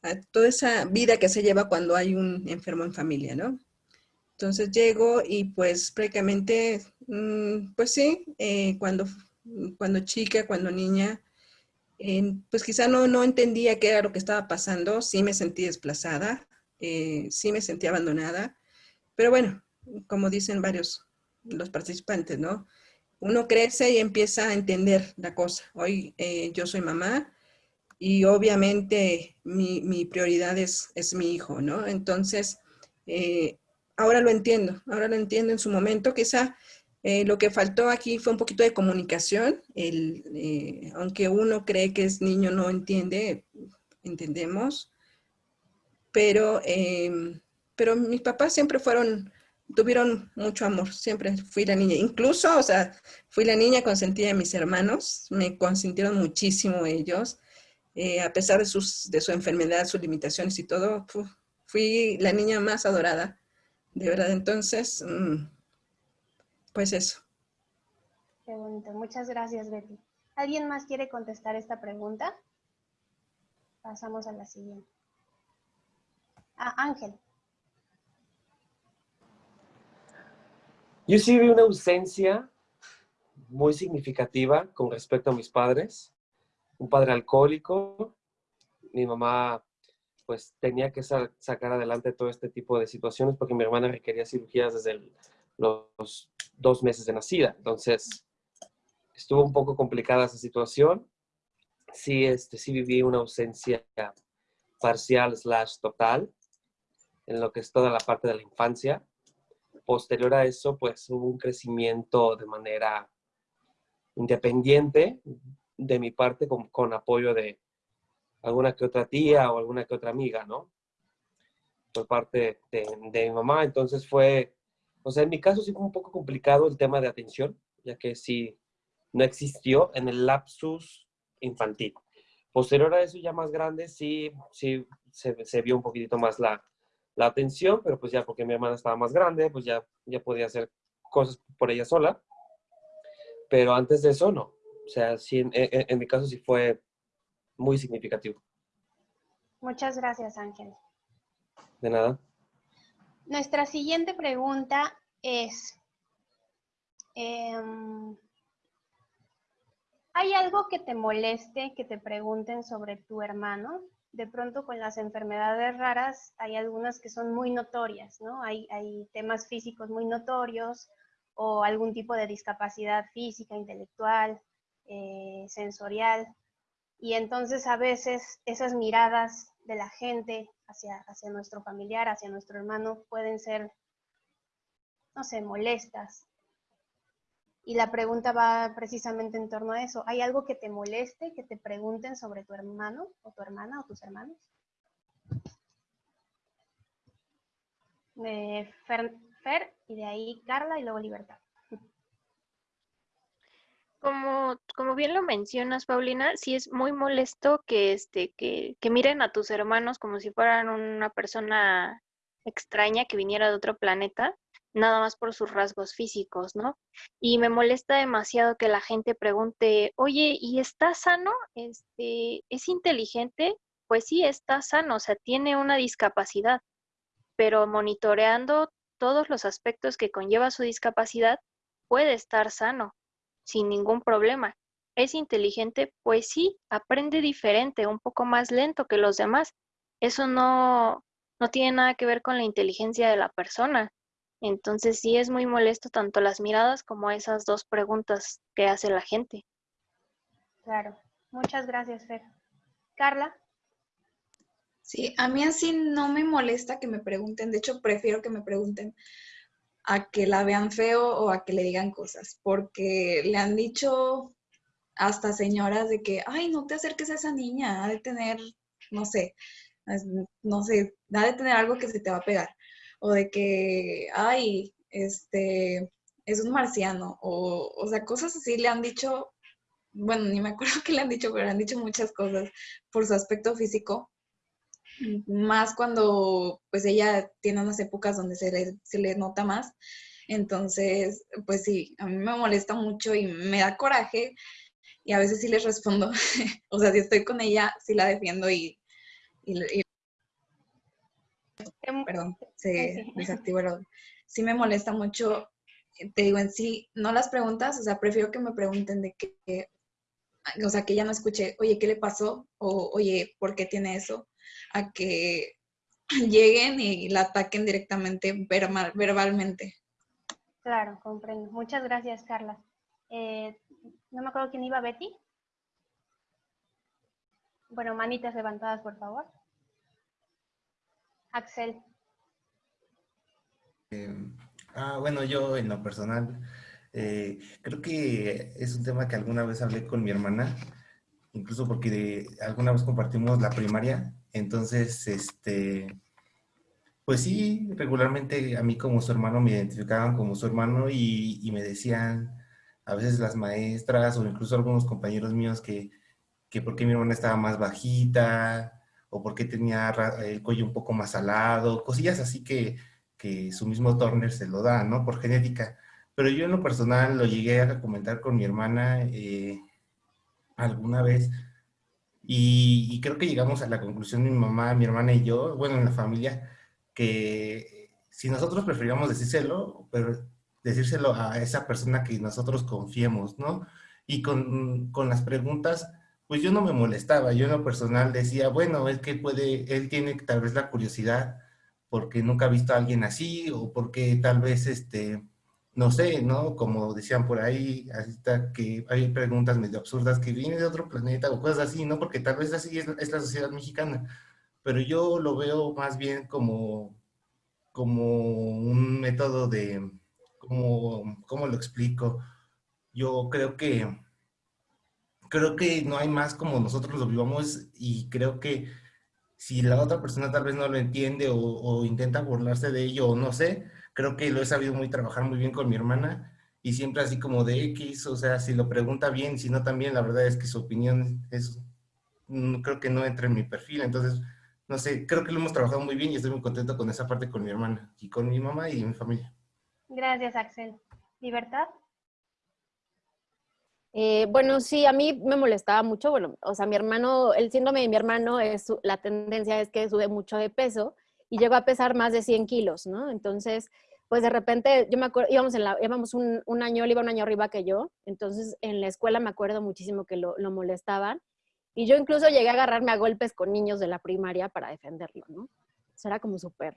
a toda esa vida que se lleva cuando hay un enfermo en familia, ¿no? Entonces llego y pues prácticamente, mm, pues sí, eh, cuando, cuando chica, cuando niña, pues quizá no, no entendía qué era lo que estaba pasando, sí me sentí desplazada, eh, sí me sentí abandonada, pero bueno, como dicen varios los participantes, ¿no? Uno crece y empieza a entender la cosa. Hoy eh, yo soy mamá y obviamente mi, mi prioridad es, es, mi hijo, ¿no? Entonces, eh, ahora lo entiendo, ahora lo entiendo en su momento, quizá eh, lo que faltó aquí fue un poquito de comunicación. El, eh, aunque uno cree que es niño, no entiende, entendemos. Pero, em, pero mis papás siempre fueron, tuvieron mucho amor. Siempre fui la niña. Incluso, o sea, fui la niña consentida de mis hermanos. Me consintieron muchísimo ellos. Eh, a pesar de, sus, de su enfermedad, sus limitaciones y todo, fui la niña más adorada. De verdad, entonces... Mm, pues eso. Qué bonito. Muchas gracias, Betty. ¿Alguien más quiere contestar esta pregunta? Pasamos a la siguiente. Ah, Ángel. Yo sí vi una ausencia muy significativa con respecto a mis padres. Un padre alcohólico, mi mamá pues tenía que sacar adelante todo este tipo de situaciones porque mi hermana requería cirugías desde los dos meses de nacida. Entonces, estuvo un poco complicada esa situación. Sí, este, sí viví una ausencia parcial slash total en lo que es toda la parte de la infancia. Posterior a eso, pues hubo un crecimiento de manera independiente de mi parte con apoyo de, alguna que otra tía o alguna que otra amiga, ¿no? Por parte de, mi mamá. Entonces fue, o sea, en mi caso sí fue un poco complicado el tema de atención, ya que sí no existió en el lapsus infantil. Posterior a eso, ya más grande, sí, sí se, vio un poquitito más la, la, atención, pero pues ya porque mi hermana estaba más grande, pues ya, ya podía hacer cosas por ella sola. Pero antes de eso, no. O sea, sí, en mi caso sí fue muy significativo. Muchas gracias, Ángel. De nada. Nuestra siguiente pregunta es, em, ¿hay algo que te moleste que te pregunten sobre tu hermano? De pronto con las enfermedades raras hay algunas que son muy notorias, ¿no? Hay, temas físicos muy notorios o algún tipo de discapacidad física, intelectual, eh, sensorial. Y entonces a veces esas miradas de la gente hacia, hacia nuestro familiar, hacia nuestro hermano, pueden ser, no sé, molestas. Y la pregunta va precisamente en torno a eso. ¿Hay algo que te moleste, que te pregunten sobre tu hermano o tu hermana o tus hermanos? Fer, Fer, y de ahí Carla y luego Libertad. Como, como bien lo mencionas, Paulina, sí es muy molesto que, este, que, que miren a tus hermanos como si fueran una persona extraña que viniera de otro planeta, nada más por sus rasgos físicos, ¿no? Y me molesta demasiado que la gente pregunte, oye, ¿y está sano? Este, ¿Es inteligente? Pues sí, está sano, o sea, tiene una discapacidad, pero monitoreando todos los aspectos que conlleva su discapacidad, puede estar sano sin ningún problema. ¿Es inteligente? Pues sí, aprende diferente, un poco más lento que los demás. Eso no, no tiene nada que ver con la inteligencia de la persona. Entonces sí es muy molesto tanto las miradas como esas dos preguntas que hace la gente. Claro, muchas gracias, Fer. Carla. Sí, a mí así no me molesta que me pregunten, de hecho prefiero que me pregunten, a que la vean feo o a que le digan cosas, porque le han dicho hasta señoras de que, ay, no te acerques a esa niña, ha de tener, no sé, no sé, ha de tener algo que se te va a pegar, o de que, ay, este, es un marciano, o, o sea, cosas así le han dicho, bueno, ni me acuerdo [laughs] qué le han dicho, pero le han dicho muchas cosas por su aspecto físico, más cuando pues ella tiene unas épocas donde se le, se le nota más. Entonces, pues sí, a mí me molesta mucho y me da coraje y a veces sí les respondo. [laughs] o sea, si estoy con ella, sí la defiendo y... Em, perdón, se [laughs] desactivó el Sí me molesta mucho, te digo en sí, no las preguntas, o sea, prefiero que me pregunten de qué, o sea, que ya no escuche, oye, ¿qué le pasó? O, oye, ¿por qué tiene eso? A que [clears throat] lleguen y la ataquen directamente verbalmente. Claro, comprendo. Muchas gracias, Carla. Eh, no me acuerdo quién iba, Betty. Bueno, manitas levantadas, por favor. Axel. Em, ah, bueno, yo en lo personal, eh, creo que es un tema que alguna vez hablé con mi hermana, incluso porque alguna vez compartimos la primaria entonces, este, pues sí, regularmente a mí como su hermano me identificaban como su hermano y, me decían a veces las maestras o incluso algunos compañeros míos que, que por qué mi hermana estaba más bajita o por qué tenía el cuello un poco más alado, cosillas así que, que su mismo Turner se lo da, ¿no? Por genética. Pero yo en lo personal lo llegué a comentar con mi hermana eh, alguna vez y, creo que llegamos a la conclusión, mi mamá, mi hermana y yo, bueno, en la familia, que si nosotros preferíamos decírselo, pero decírselo a esa persona que nosotros confiemos, ¿no? Y con, con las preguntas, pues yo no me molestaba, yo en lo personal decía, bueno, es que puede, él tiene tal vez la curiosidad porque nunca ha visto a alguien así o porque tal vez, este, no sé, ¿no? Como decían por ahí, hasta que hay preguntas medio absurdas que viene de otro planeta o cosas así, ¿no? Porque tal vez así es, la sociedad mexicana, pero yo lo veo más bien como, como un método de, como, ¿cómo lo explico? Yo creo que creo que no hay más como nosotros lo vivamos y creo que si la otra persona tal vez no lo entiende o, intenta burlarse de ello o no sé, creo que lo he sabido muy trabajar muy bien con mi hermana y siempre así como de X, o sea, si lo pregunta bien, si no también, la verdad es que su opinión es, mm, creo que no entra en mi perfil, entonces, no sé, creo que lo hemos trabajado muy bien y estoy muy contento con esa parte con mi hermana y con mi mamá y mi familia. Gracias, Axel. ¿Libertad? Eh, bueno, sí, a mí me molestaba mucho, bueno, o sea, mi hermano, el síndrome de mi hermano, es, la tendencia es que sube mucho de peso y llegó a pesar más de 100 kilos, ¿no? Entonces, pues de repente, yo me acuerdo, íbamos, íbamos un, un, año, él iba un año arriba que yo, entonces en la escuela me acuerdo muchísimo que lo, lo molestaban y yo incluso llegué a agarrarme a golpes con niños de la primaria para defenderlo, ¿no? Eso era como súper,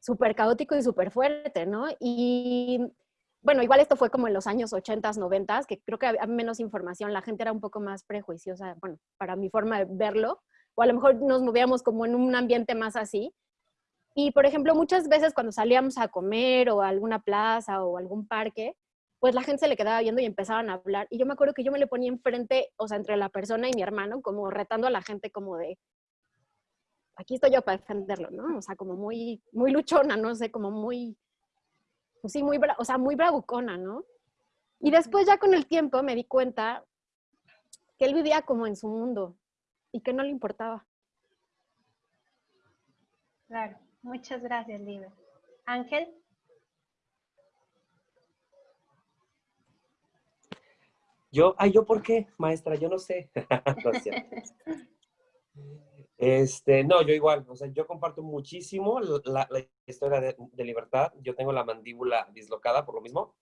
súper caótico y súper fuerte, ¿no? Y bueno, igual esto fue como en los años 80, 90, que creo que había menos información, la gente era un poco más prejuiciosa, bueno, para mi forma de verlo, o a lo mejor nos movíamos como en un ambiente más así. Y, por ejemplo, muchas veces cuando salíamos a comer o a alguna plaza o algún parque, pues la gente se le quedaba viendo y empezaban a hablar. Y yo me acuerdo que yo me le ponía enfrente, o sea, entre la persona y mi hermano, como retando a la gente como de, aquí estoy yo para defenderlo, ¿no? O sea, como muy, muy luchona, no sé, como muy, pues sí, muy, o sea, muy bravucona, ¿no? Y después ya con el tiempo me di cuenta que él vivía como en su mundo y que no le importaba. Claro, muchas gracias, Libre. Ángel. Yo, ay, ¿yo por qué, maestra? Yo no sé. [laughs] Este, no, yo igual, o sea, yo comparto muchísimo la, historia de, libertad. Yo tengo la mandíbula dislocada por lo mismo.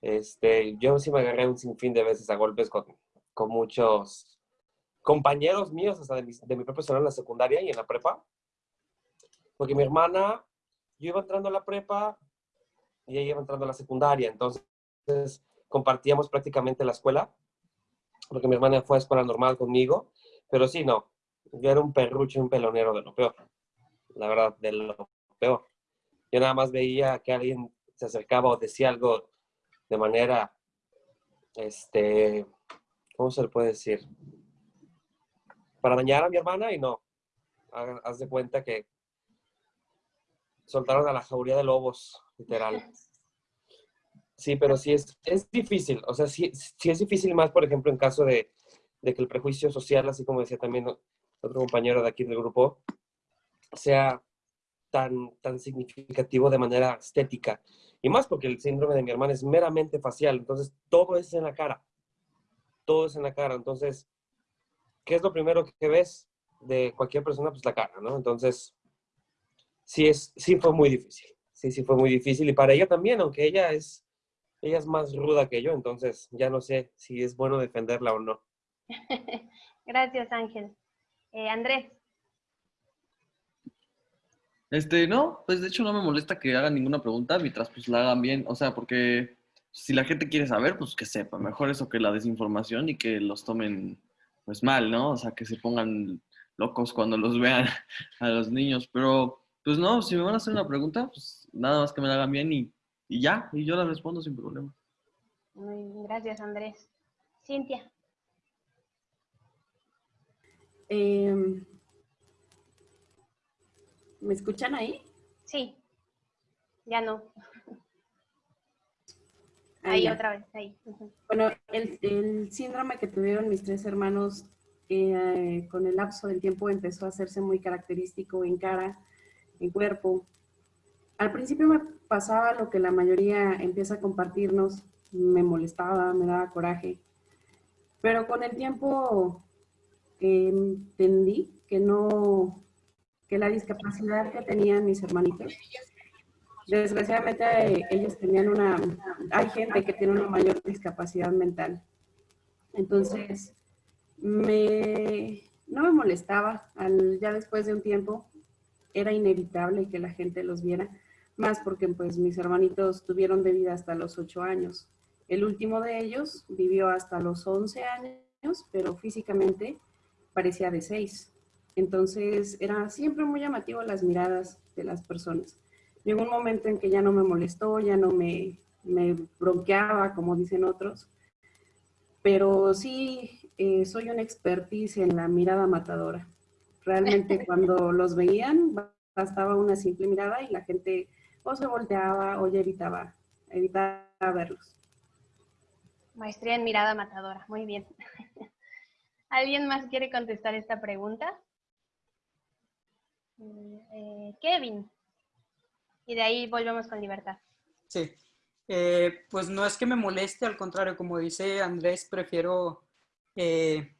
Este, yo sí me agarré un sinfín de veces a golpes con, muchos compañeros míos, hasta de mi, de mi propio en la secundaria y en la prepa. Porque mi hermana, yo iba entrando a la prepa y ella iba entrando a la secundaria, entonces compartíamos prácticamente la escuela, porque mi hermana fue a escuela normal conmigo, pero sí, no, yo era un perrucho, un pelonero de lo peor. La verdad, de lo peor. Yo nada más veía que alguien se acercaba o decía algo de manera, este, ¿cómo se le puede decir? Para dañar a mi hermana y no. Haz de cuenta que soltaron a la jauría de lobos, literal. [laughs] Sí, pero sí es, es difícil. O sea, sí, sí es difícil más, por ejemplo, en caso de, de que el prejuicio social, así como decía también otro compañero de aquí del grupo, sea tan, tan significativo de manera estética. Y más porque el síndrome de mi hermana es meramente facial, entonces todo es en la cara. Todo es en la cara. Entonces, ¿qué es lo primero que ves de cualquier persona? Pues la cara, ¿no? Entonces, sí, es, sí fue muy difícil. Sí, sí fue muy difícil. Y para ella también, aunque ella es, ella es más ruda que yo, entonces ya no sé si es bueno defenderla o no. [laughs] Gracias, Ángel. Eh, Andrés. Este, no, pues de hecho no me molesta que hagan ninguna pregunta mientras pues la hagan bien, o sea, porque si la gente quiere saber, pues que sepa, mejor eso que la desinformación y que los tomen pues mal, ¿no? O sea, que se pongan locos cuando los vean [laughs] a los niños, pero pues no, si me van a hacer una pregunta, pues nada más que me la hagan bien y, y ya, y yo la respondo sin problema. Gracias, Andrés. Cintia. Em, ¿Me escuchan ahí? Sí, ya no. Ahí, otra vez, ahí. Bueno, el, síndrome que tuvieron mis tres hermanos eh, con el lapso del tiempo empezó a hacerse muy característico en cara, en cuerpo. Al principio me pasaba lo que la mayoría empieza a compartirnos, me molestaba, me daba coraje, pero con el tiempo entendí que no, que la discapacidad que tenían mis hermanitos, desgraciadamente ellos tenían una, hay gente que tiene una mayor discapacidad mental. Entonces, me, no me molestaba. Al, ya después de un tiempo era inevitable que la gente los viera, más porque pues mis hermanitos tuvieron de vida hasta los ocho años. El último de ellos vivió hasta los 11 años, pero físicamente parecía de seis. Entonces era siempre muy llamativo las miradas de las personas. Llegó un momento en que ya no me molestó, ya no me, me bronqueaba, como dicen otros, pero sí eh, soy una expertise en la mirada matadora. Realmente [laughs] cuando los veían, bastaba una simple mirada y la gente o se volteaba o ya evitaba, evitaba verlos. Maestría en mirada matadora, muy bien. [laughs] ¿Alguien más quiere contestar esta pregunta? Mm, eh, Kevin. Y de ahí volvemos con libertad. Sí. Eh, pues no es que me moleste, al contrario, como dice Andrés, prefiero eh,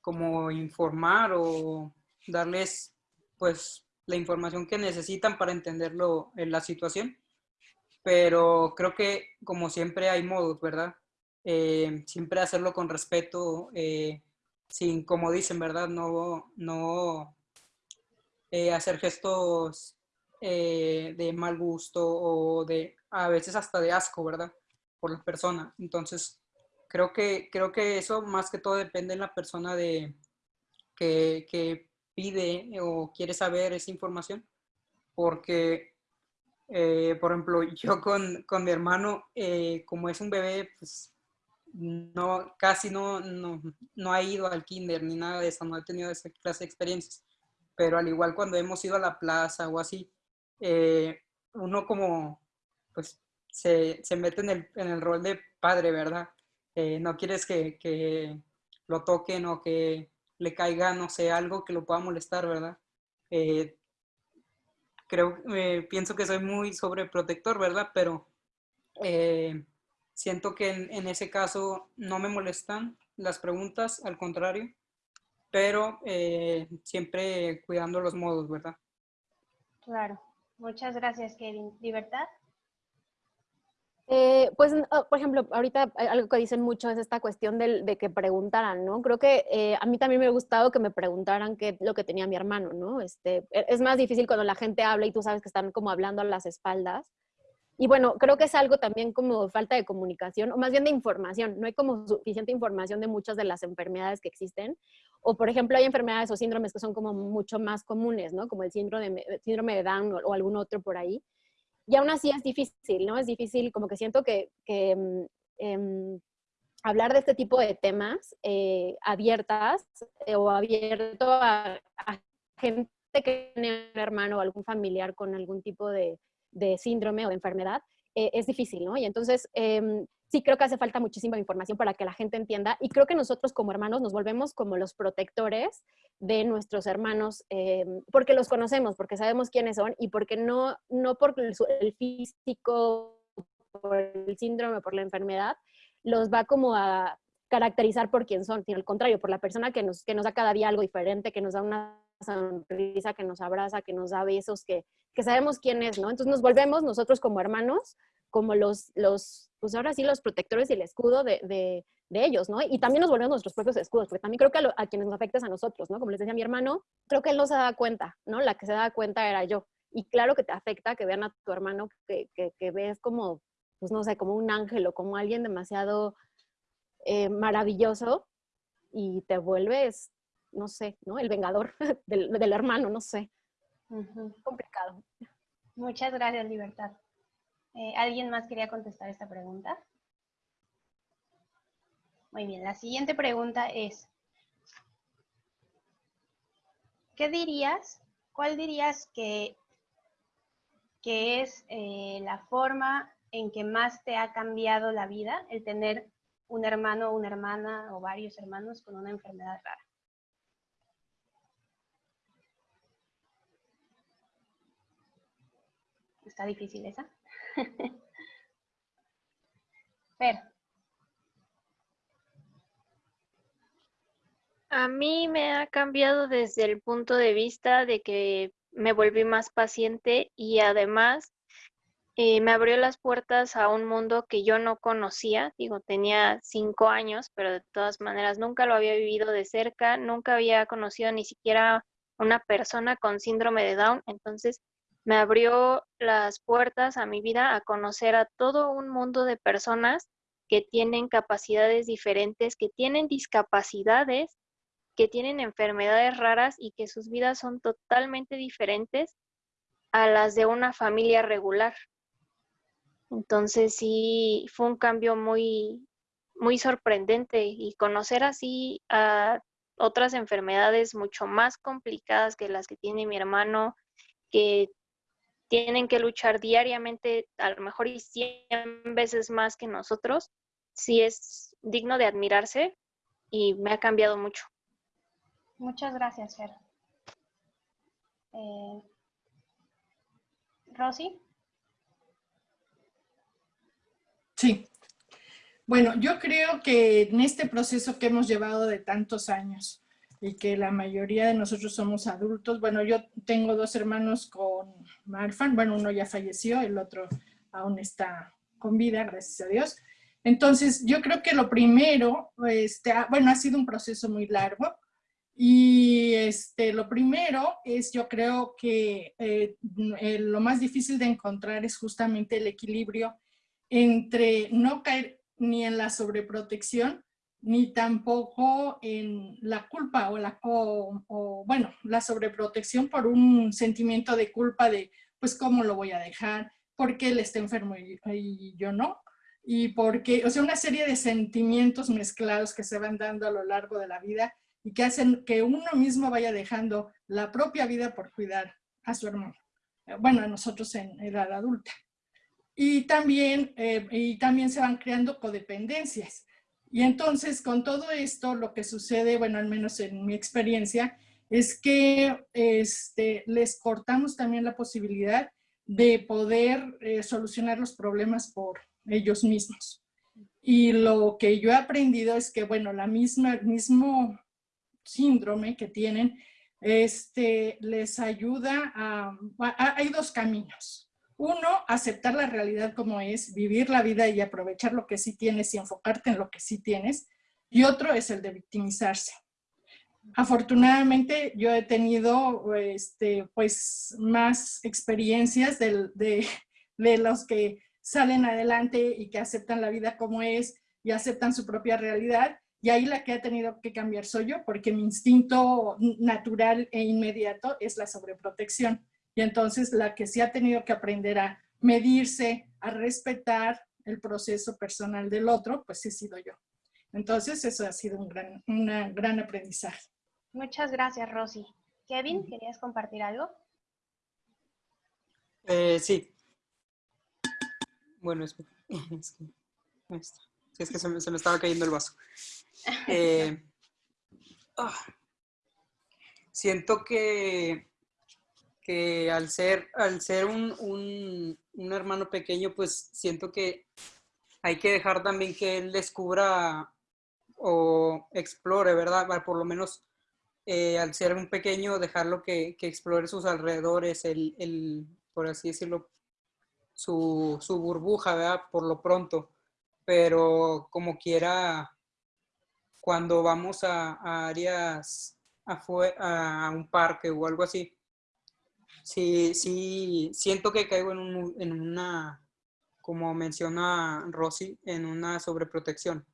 como informar o darles pues la información que necesitan para entenderlo en la situación. Pero creo que como siempre hay modos, ¿verdad? siempre hacerlo con respeto, sin, como dicen, ¿verdad? No, no eh, hacer gestos eh, de mal gusto o de a veces hasta de asco, ¿verdad? Por la persona. Entonces, creo que, creo que eso más que todo depende de la persona de, que, que pide o quiere saber esa información. Porque, eh, por ejemplo, [laughs] yo con, con mi hermano, como es un bebé, pues no, casi no, no, no, ha ido al kinder ni nada de eso, no ha tenido esa clase de experiencias pero al igual cuando hemos ido a la plaza o así, eh, uno como, pues, se, se mete en el, en el, rol de padre, ¿verdad? Eh, no quieres que, que, lo toquen o que le caiga, no sé, algo que lo pueda molestar, ¿verdad? Eh, creo, pienso que soy muy sobreprotector, ¿verdad? Pero siento que en, en, ese caso no me molestan las preguntas, al contrario, pero eh, siempre cuidando los modos, ¿verdad? Claro. Muchas gracias, Kevin. ¿Libertad? Eh, pues, ah, por ejemplo, ahorita algo que dicen mucho es esta cuestión de, que preguntaran, ¿no? Creo que eh, a mí también me ha gustado que me preguntaran qué lo que tenía mi hermano, ¿no? Este, e, es más difícil cuando la gente habla y tú sabes que están como hablando a las espaldas. Y bueno, creo que es algo también como falta de comunicación, o más bien de información. No hay como suficiente información de muchas de las enfermedades que existen. O, por ejemplo, hay enfermedades o síndromes que son como mucho más comunes, ¿no? Como el síndrome de Down o, algún otro por ahí. Y aún así es difícil, ¿no? Es difícil, como que siento que, mm, em, hablar de este tipo de temas eh, abiertas eh, o abierto a, a, gente que tiene un hermano o algún familiar con algún tipo de, de síndrome o de enfermedad, eh, es difícil, ¿no? Y entonces, em, sí creo que hace falta muchísima información para que la gente entienda y creo que nosotros como hermanos nos volvemos como los protectores de nuestros hermanos em, porque los conocemos, porque sabemos quiénes son y porque no, no por el físico, por el síndrome, por la enfermedad, los va como a caracterizar por quién son, sino al contrario, por la persona que nos, que nos da cada día algo diferente, que nos da una sonrisa, que nos abraza, que nos da besos, que, que sabemos quién es, ¿no? Entonces nos volvemos nosotros como hermanos, como los, los pues ahora sí, los protectores y el escudo de, de, de ellos, ¿no? Y también nos volvemos nuestros propios escudos, porque también creo que a, quienes nos afecta es a nosotros, ¿no? Como les decía mi hermano, creo que él no se da cuenta, ¿no? La que se da cuenta era yo. Y claro que te afecta que vean a tu hermano que, que, que ves como, pues no sé, como un ángel o como alguien demasiado eh, maravilloso y te vuelves, no sé, ¿no? El vengador [laughs] del, del hermano, no sé. Complicado. Muchas gracias, Libertad. Eh, ¿Alguien más quería contestar esta pregunta? Muy bien, la siguiente pregunta es, ¿qué dirías, cuál dirías que, que es eh, la forma en que más te ha cambiado la vida el tener un hermano o una hermana o varios hermanos con una enfermedad rara? Está difícil esa. [laughs] A mí me ha cambiado desde el punto de vista de que me volví más paciente y además eh, me abrió las puertas a un mundo que yo no conocía. Digo, tenía cinco años, pero de todas maneras nunca lo había vivido de cerca, nunca había conocido ni siquiera una persona con síndrome de Down. Entonces, me abrió las puertas a mi vida a conocer a todo un mundo de personas que tienen capacidades diferentes, que tienen discapacidades, que tienen enfermedades raras y que sus vidas son totalmente diferentes a las de una familia regular. Entonces sí, fue un cambio muy, muy sorprendente y conocer así a otras enfermedades mucho más complicadas que las que tiene mi hermano, que tienen que luchar diariamente, a lo mejor y 100 veces más que nosotros, sí es digno de admirarse y me ha cambiado mucho. Muchas gracias, Fer. Eh, Rosy. Sí. Bueno, yo creo que en este proceso que hemos llevado de tantos años y que la mayoría de nosotros somos adultos, bueno, yo tengo dos hermanos con Marfan, bueno, uno ya falleció, el otro aún está con vida, gracias a Dios. Entonces, yo creo que lo primero, este, bueno, ha sido un proceso muy largo, y este, lo primero es, yo creo que eh, lo más difícil de encontrar es justamente el equilibrio entre no caer ni en la sobreprotección, ni tampoco en la culpa o, la, o, bueno, la sobreprotección por un sentimiento de culpa de, pues, ¿cómo lo voy a dejar? ¿Por qué él está enfermo y, yo no? Y porque, o sea, una serie de sentimientos mezclados que se van dando a lo largo de la vida y que hacen que uno mismo vaya dejando la propia vida por cuidar a su hermano. Bueno, a nosotros en edad adulta. Y también, eh, y también se van creando codependencias. Y entonces con todo esto lo que sucede, bueno, al menos en mi experiencia, es que este, les cortamos también la posibilidad de poder eh, solucionar los problemas por ellos mismos. Y lo que yo he aprendido es que, bueno, la misma, el mismo síndrome que tienen, este, les ayuda a, Hay dos caminos. Uno, aceptar la realidad como es, vivir la vida y aprovechar lo que sí tienes y enfocarte en lo que sí tienes. Y otro es el de victimizarse. Afortunadamente yo he tenido este, pues, más experiencias de, de los que salen adelante y que aceptan la vida como es y aceptan su propia realidad. Y ahí la que ha tenido que cambiar soy yo, porque mi instinto natural e inmediato es la sobreprotección. Y entonces la que sí ha tenido que aprender a medirse, a respetar el proceso personal del otro, pues he sido yo. Entonces eso ha sido un gran, una gran aprendizaje. Muchas gracias, Rosy. Kevin, ¿querías compartir algo? Eh, sí. Bueno, es, [laughs] es que, es que se me, se me, estaba cayendo el vaso. [laughs] Eh, ah, siento que que al ser, al ser un, un, hermano pequeño, pues siento que hay que dejar también que él descubra o explore, ¿verdad? Por lo menos eh, al ser un pequeño, dejarlo que, que explore sus alrededores, el, el, por así decirlo, su, su, burbuja, ¿verdad? Por lo pronto. Pero como quiera, cuando vamos a, áreas, a un parque o algo así, sí, sí, siento que caigo en, en una, como menciona Rosy, en una sobreprotección.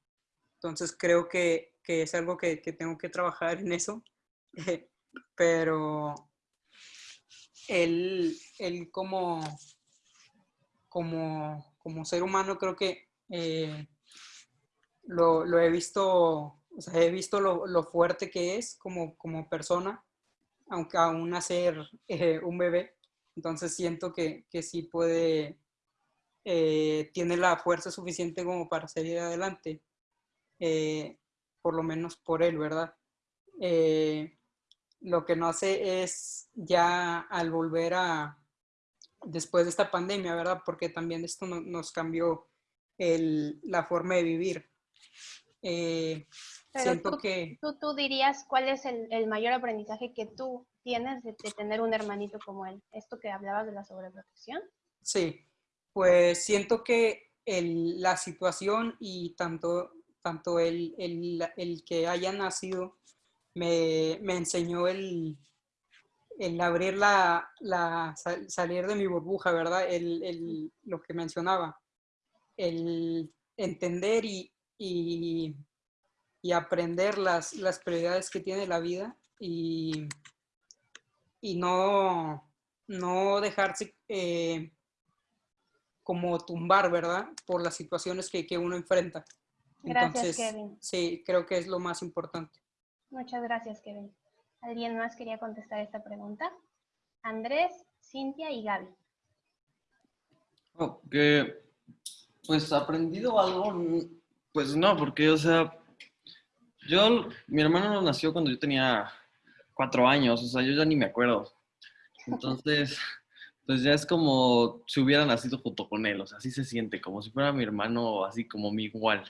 Entonces creo que, que es algo que, que, tengo que trabajar en eso, [laughs] pero él, él como, como, como ser humano creo que eh, lo, lo, he visto, o sea, he visto lo, lo, fuerte que es como, como persona aunque aún nacer eh, un bebé. Entonces siento que, que sí puede, eh, tiene la fuerza suficiente como para salir adelante, eh, por lo menos por él, ¿verdad? lo que no sé es ya al volver a, después de esta pandemia, ¿verdad? Porque también esto nos cambió el, la forma de vivir. Siento tú, que... Tú, dirías cuál es el, mayor aprendizaje que tú tienes de, tener un hermanito como él. ¿Esto que hablabas de la sobreprotección? Sí. pues siento que la situación y tanto, tanto el, que haya nacido me, enseñó el, el abrir la, salir de mi burbuja, ¿verdad? El, lo que mencionaba, el entender y, y, aprender las, las, prioridades que tiene la vida y, y no, no dejarse eh, como tumbar, ¿verdad? Por las situaciones que, que uno enfrenta. Gracias, Kevin. Sí, creo que es lo más importante. Muchas gracias, Kevin. ¿Alguien más quería contestar esta pregunta? Andrés, Cintia y Gaby. Oh, que, pues, aprendido algo, pues no, porque, o sea, yo, mi hermano nació cuando yo tenía cuatro años, o sea, yo ya ni me acuerdo. Entonces, [laughs] pues ya es como si hubiera nacido junto con él, o sea, así se siente, como si fuera mi hermano, así como mi igual.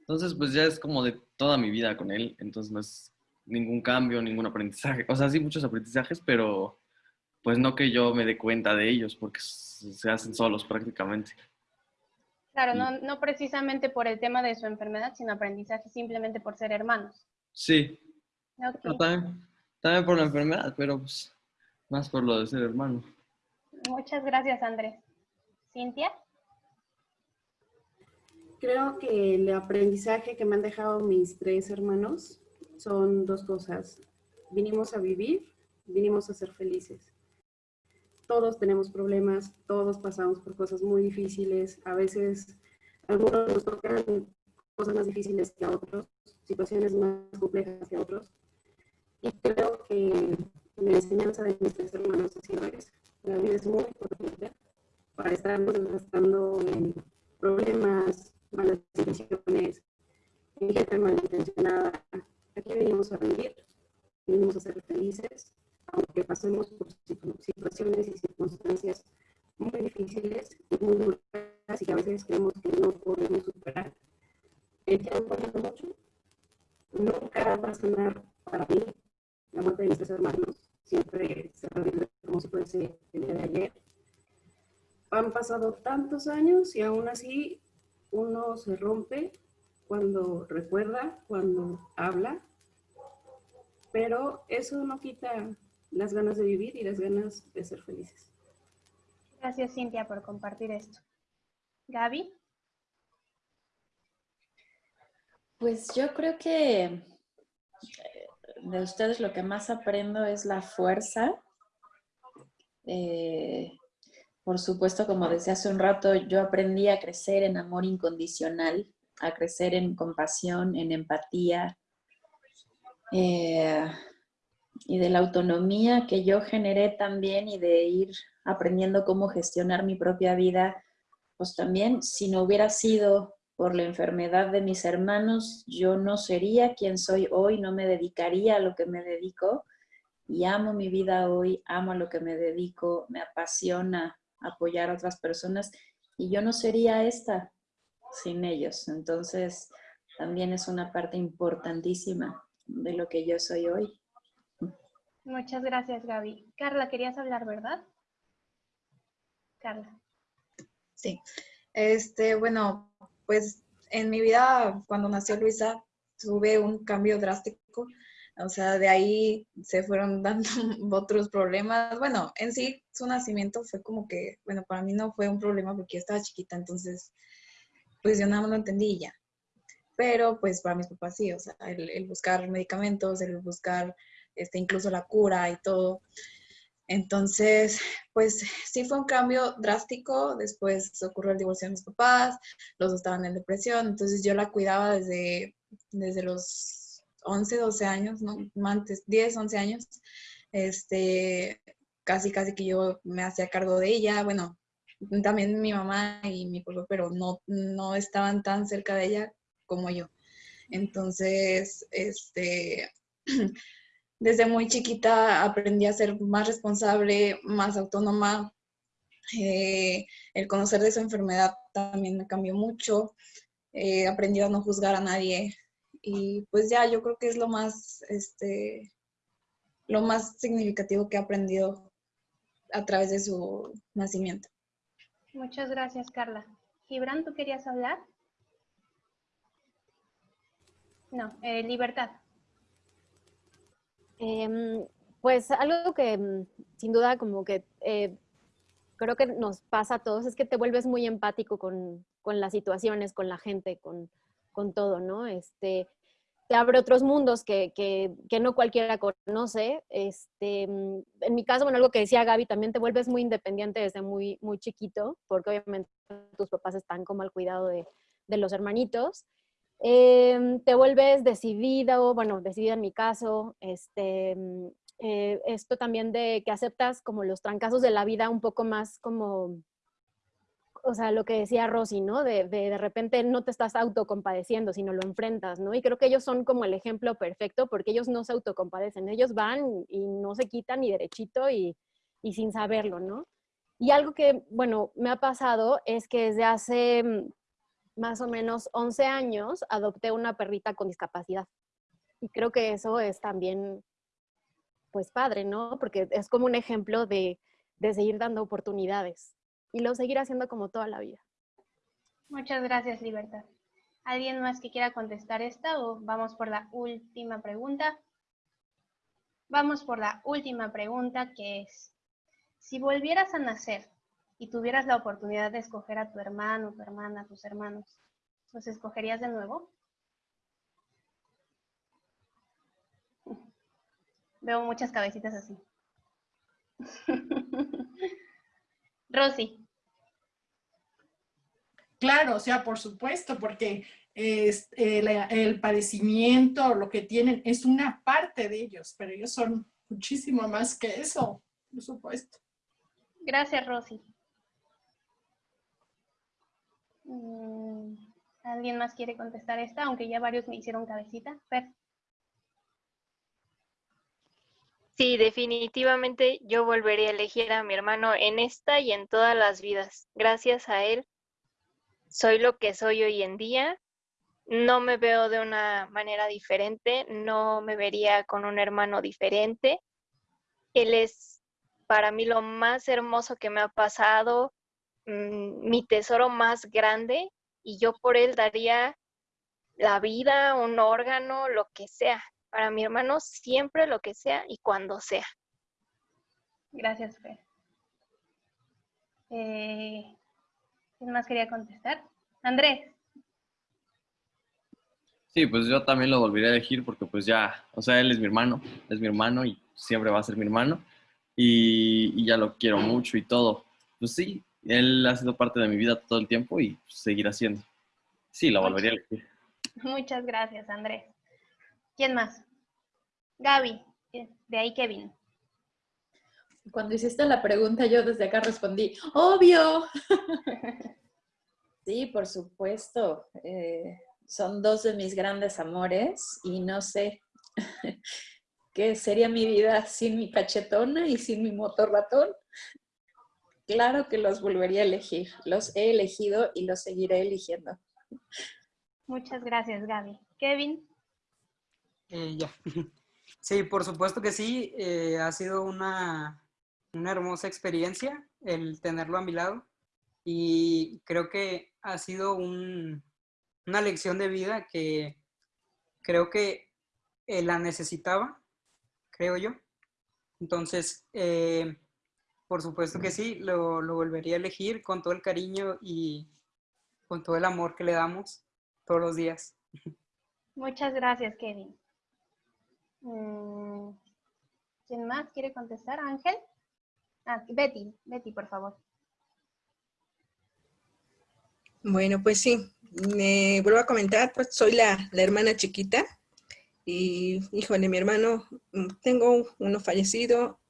Entonces, pues ya es como de toda mi vida con él, entonces no es ningún cambio, ningún aprendizaje, o sea, sí muchos aprendizajes, pero pues no que yo me dé cuenta de ellos, porque se hacen solos prácticamente. Claro, no, no precisamente por el tema de su enfermedad, sino aprendizaje simplemente por ser hermanos. Sí. también, también por la enfermedad, pero pues más por lo de ser hermano. Muchas gracias, Andrés. ¿Cintia? Creo que el aprendizaje que me han dejado mis tres hermanos son dos cosas. Vinimos a vivir, vinimos a ser felices. Todos tenemos problemas, todos pasamos por cosas muy difíciles. A veces algunos nos tocan cosas más difíciles que a otros, situaciones más complejas que a otros. Y creo que la enseñanza de mis tres hermanos eso la vida es muy importante para estarnos gastando en problemas, malas decisiones, en gente malintencionada. Aquí venimos a vivir, venimos a ser felices, aunque pasemos por situaciones y circunstancias muy difíciles y muy duras y que a veces creemos que no podemos superar. El tiempo mucho. Nunca va a sanar para mí la muerte de mis tres hermanos siempre se revive como si fuese el día de ayer. Han pasado tantos años y aún así uno se rompe cuando recuerda, cuando habla, pero eso no quita las ganas de vivir y las ganas de ser felices. Gracias, Cintia, por compartir esto. Gaby. Pues yo creo que de ustedes lo que más aprendo es la fuerza. Eh, por supuesto, como decía hace un rato, yo aprendí a crecer en amor incondicional, a crecer en compasión, en empatía, eh, y de la autonomía que yo generé también y de ir aprendiendo cómo gestionar mi propia vida, pues también si no hubiera sido por la enfermedad de mis hermanos, yo no sería quien soy hoy, no me dedicaría a lo que me dedico y amo mi vida hoy, amo a lo que me dedico, me apasiona apoyar a otras personas y yo no sería esta sin ellos. Entonces, también es una parte importantísima de lo que yo soy hoy. Muchas gracias, Gaby. Carla, querías hablar, ¿verdad? Carla. Sí. Este, bueno, pues en mi vida, cuando nació Luisa, tuve un cambio drástico. O sea, de ahí se fueron [laughs] dando otros problemas. Bueno, en sí, su nacimiento fue como que, bueno, para mí no fue un problema porque yo estaba chiquita, entonces, pues yo nada más lo entendí ya. Pero pues para mis papás sí, o sea, el, el buscar medicamentos, el buscar este, incluso la cura y todo. Entonces, pues sí fue un cambio drástico. Después ocurrió el divorcio de mis papás, los dos estaban en depresión, entonces yo la cuidaba desde, desde los 11, 12 años, ¿no? Antes, 10, 11 años. Este, casi, casi que yo me hacía cargo de ella. Bueno, también mi mamá y mi pueblo, pero no, no estaban tan cerca de ella como yo. Entonces, este, [clears throat] desde muy chiquita aprendí a ser más responsable, más autónoma. Eh, el conocer de su enfermedad también me cambió mucho. He aprendido a no juzgar a nadie. Y pues ya, yo creo que es lo más, este, lo más significativo que he aprendido a través de su nacimiento. Muchas gracias, Carla. Gibran, ¿tú querías hablar? No, eh, Libertad. Em, pues algo que mm, sin duda como que eh, creo que nos pasa a todos es que te vuelves muy empático con, con las situaciones, con la gente, con, con, todo, ¿no? Este, te abre otros mundos que, que, que, no cualquiera conoce. Este, mm, en mi caso, bueno, algo que decía Gaby, también te vuelves muy independiente desde muy, muy chiquito, porque obviamente tus papás están como al cuidado de, de los hermanitos. Eh, te vuelves decidido, bueno, decidida en mi caso, este, mm, eh, esto también de que aceptas como los trancazos de la vida un poco más como, o sea, lo que decía Rosy, ¿no? De, de, de repente no te estás autocompadeciendo, sino lo enfrentas, ¿no? Y creo que ellos son como el ejemplo perfecto porque ellos no se autocompadecen, ellos van y no se quitan ni derechito y, y sin saberlo, ¿no? Y algo que, bueno, me ha pasado es que desde hace mm, más o menos 11 años adopté una perrita con discapacidad. Y creo que eso es también pues padre, ¿no? Porque es como un ejemplo de, de seguir dando oportunidades y lo seguir haciendo como toda la vida. Muchas gracias, Libertad. ¿Alguien más que quiera contestar esta o vamos por la última pregunta? Vamos por la última pregunta que es, si volvieras a nacer y tuvieras la oportunidad de escoger a tu hermano, tu hermana, tus hermanos, ¿los escogerías de nuevo? Veo muchas cabecitas así. [laughs] Rosy. Claro, o sea, por supuesto, porque es, el, el, padecimiento, lo que tienen, es una parte de ellos, pero ellos son muchísimo más que eso, por supuesto. Gracias, Rosy. Mm, ¿Alguien más quiere contestar esta? Aunque ya varios me hicieron cabecita. Sí, definitivamente yo volvería a elegir a mi hermano en esta y en todas las vidas. Gracias a él soy lo que soy hoy en día. No me veo de una manera diferente, no me vería con un hermano diferente. Él es para mí lo más hermoso que me ha pasado, mmm, mi tesoro más grande y yo por él daría la vida, un órgano, lo que sea para mi hermano siempre lo que sea y cuando sea. Gracias, Fer. Eh, ¿Quién más quería contestar? Andrés. Sí, pues yo también lo volvería a elegir porque pues ya, o sea, él es mi hermano, es mi hermano y siempre va a ser mi hermano y, y ya lo quiero mucho y todo. Pues sí, él ha sido parte de mi vida todo el tiempo y seguirá siendo. Sí, lo volvería a elegir. Muchas gracias, Andrés. ¿Quién más? Gaby, de ahí Kevin. Cuando hiciste la pregunta, yo desde acá respondí, obvio. [laughs] sí, por supuesto. Eh, son dos de mis grandes amores y no sé [laughs] qué sería mi vida sin mi cachetona y sin mi motor ratón. Claro que los volvería a elegir. Los he elegido y los seguiré eligiendo. Muchas gracias, Gaby. Kevin. Eh, ya. [laughs] Sí, por supuesto que sí. Eh, ha sido una, una, hermosa experiencia el tenerlo a mi lado y creo que ha sido un, una lección de vida que creo que eh, la necesitaba, creo yo. Entonces, eh, por supuesto que sí, lo, lo volvería a elegir con todo el cariño y con todo el amor que le damos todos los días. Muchas gracias, Kevin. Mm, ¿Quién más quiere contestar? ¿Ángel? Ah, Betty, Betty, por favor. Bueno, pues sí, me vuelvo a comentar, pues soy la, la hermana chiquita y, híjole, mi hermano, mm, tengo uno fallecido,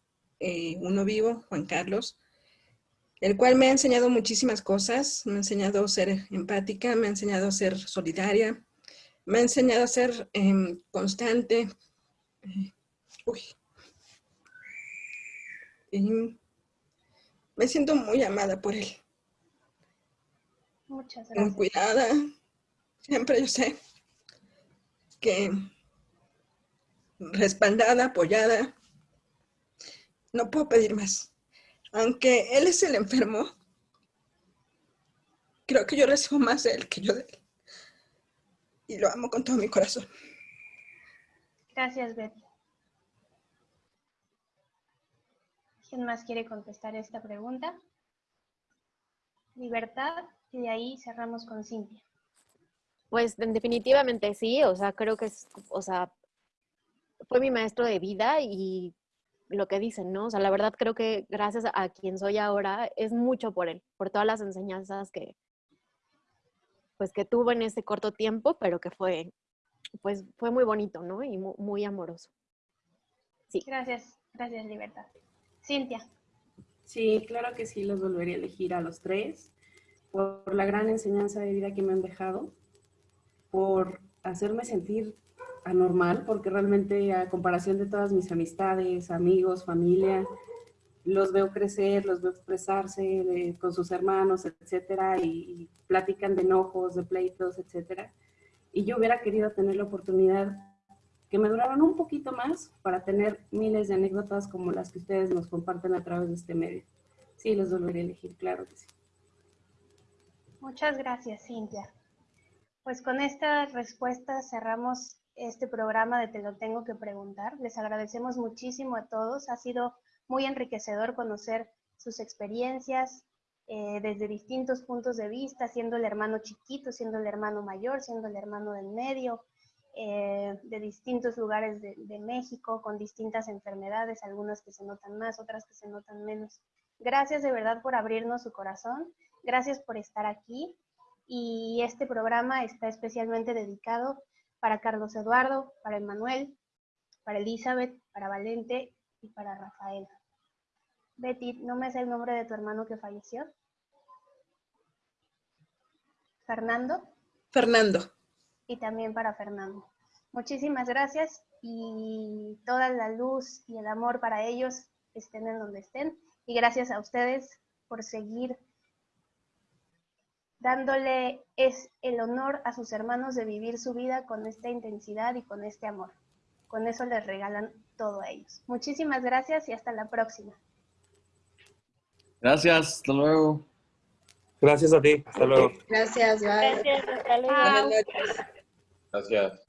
eh, uno vivo, Juan Carlos, el cual me ha enseñado muchísimas cosas, me ha enseñado a ser empática, me ha enseñado a ser solidaria, me ha enseñado a ser eh, constante, Uy. Y me siento muy amada por él. Muchas gracias. Muy cuidada. Siempre yo sé que respaldada, apoyada. No puedo pedir más. Aunque él es el enfermo, creo que yo recibo más de él que yo de él. Y lo amo con todo mi corazón. Gracias, Betty. ¿Quién más quiere contestar esta pregunta? Libertad, y de ahí cerramos con Cintia. Pues definitivamente sí, o sea, creo que es, o sea, fue mi maestro de vida y lo que dicen, ¿no? O sea, la verdad creo que gracias a quien soy ahora es mucho por él, por todas las enseñanzas que, pues que tuvo en ese corto tiempo, pero que fue, pues fue muy bonito, ¿no? Y muy, muy amoroso. Sí. Gracias, gracias Libertad. Cintia. Sí, claro que sí, los volvería a elegir a los tres por la gran enseñanza de vida que me han dejado por hacerme sentir anormal, porque realmente a comparación de todas mis amistades, amigos, familia, los veo crecer, los veo expresarse con sus hermanos, etcétera, y, platican de enojos, de pleitos, etcétera. Y yo hubiera querido tener la oportunidad que me duraran un poquito más para tener miles de anécdotas como las que ustedes nos comparten a través de este medio. Sí, los volvería a elegir, claro que sí. Muchas gracias, Cintia. Pues con esta respuesta cerramos este programa de Te lo tengo que preguntar. Les agradecemos muchísimo a todos. Ha sido muy enriquecedor conocer sus experiencias eh, desde distintos puntos de vista, siendo el hermano chiquito, siendo el hermano mayor, siendo el hermano del medio, eh, de distintos lugares de, de México, con distintas enfermedades, algunas que se notan más, otras que se notan menos. Gracias de verdad por abrirnos su corazón. Gracias por estar aquí y este programa está especialmente dedicado para Carlos Eduardo, para Emanuel, para Elizabeth, para Valente y para Rafael. Betty, ¿no me es el nombre de tu hermano que falleció? Fernando. Fernando. Y también para Fernando. Muchísimas gracias y toda la luz y el amor para ellos estén en donde estén. Y gracias a ustedes por seguir dándole es el honor a sus hermanos de vivir su vida con esta intensidad y con este amor. Con eso les regalan todo a ellos. Muchísimas gracias y hasta la próxima. Gracias, hasta luego. Gracias a ti, hasta luego. Gracias, bye. Gracias, hasta luego. Buenas noches. Gracias.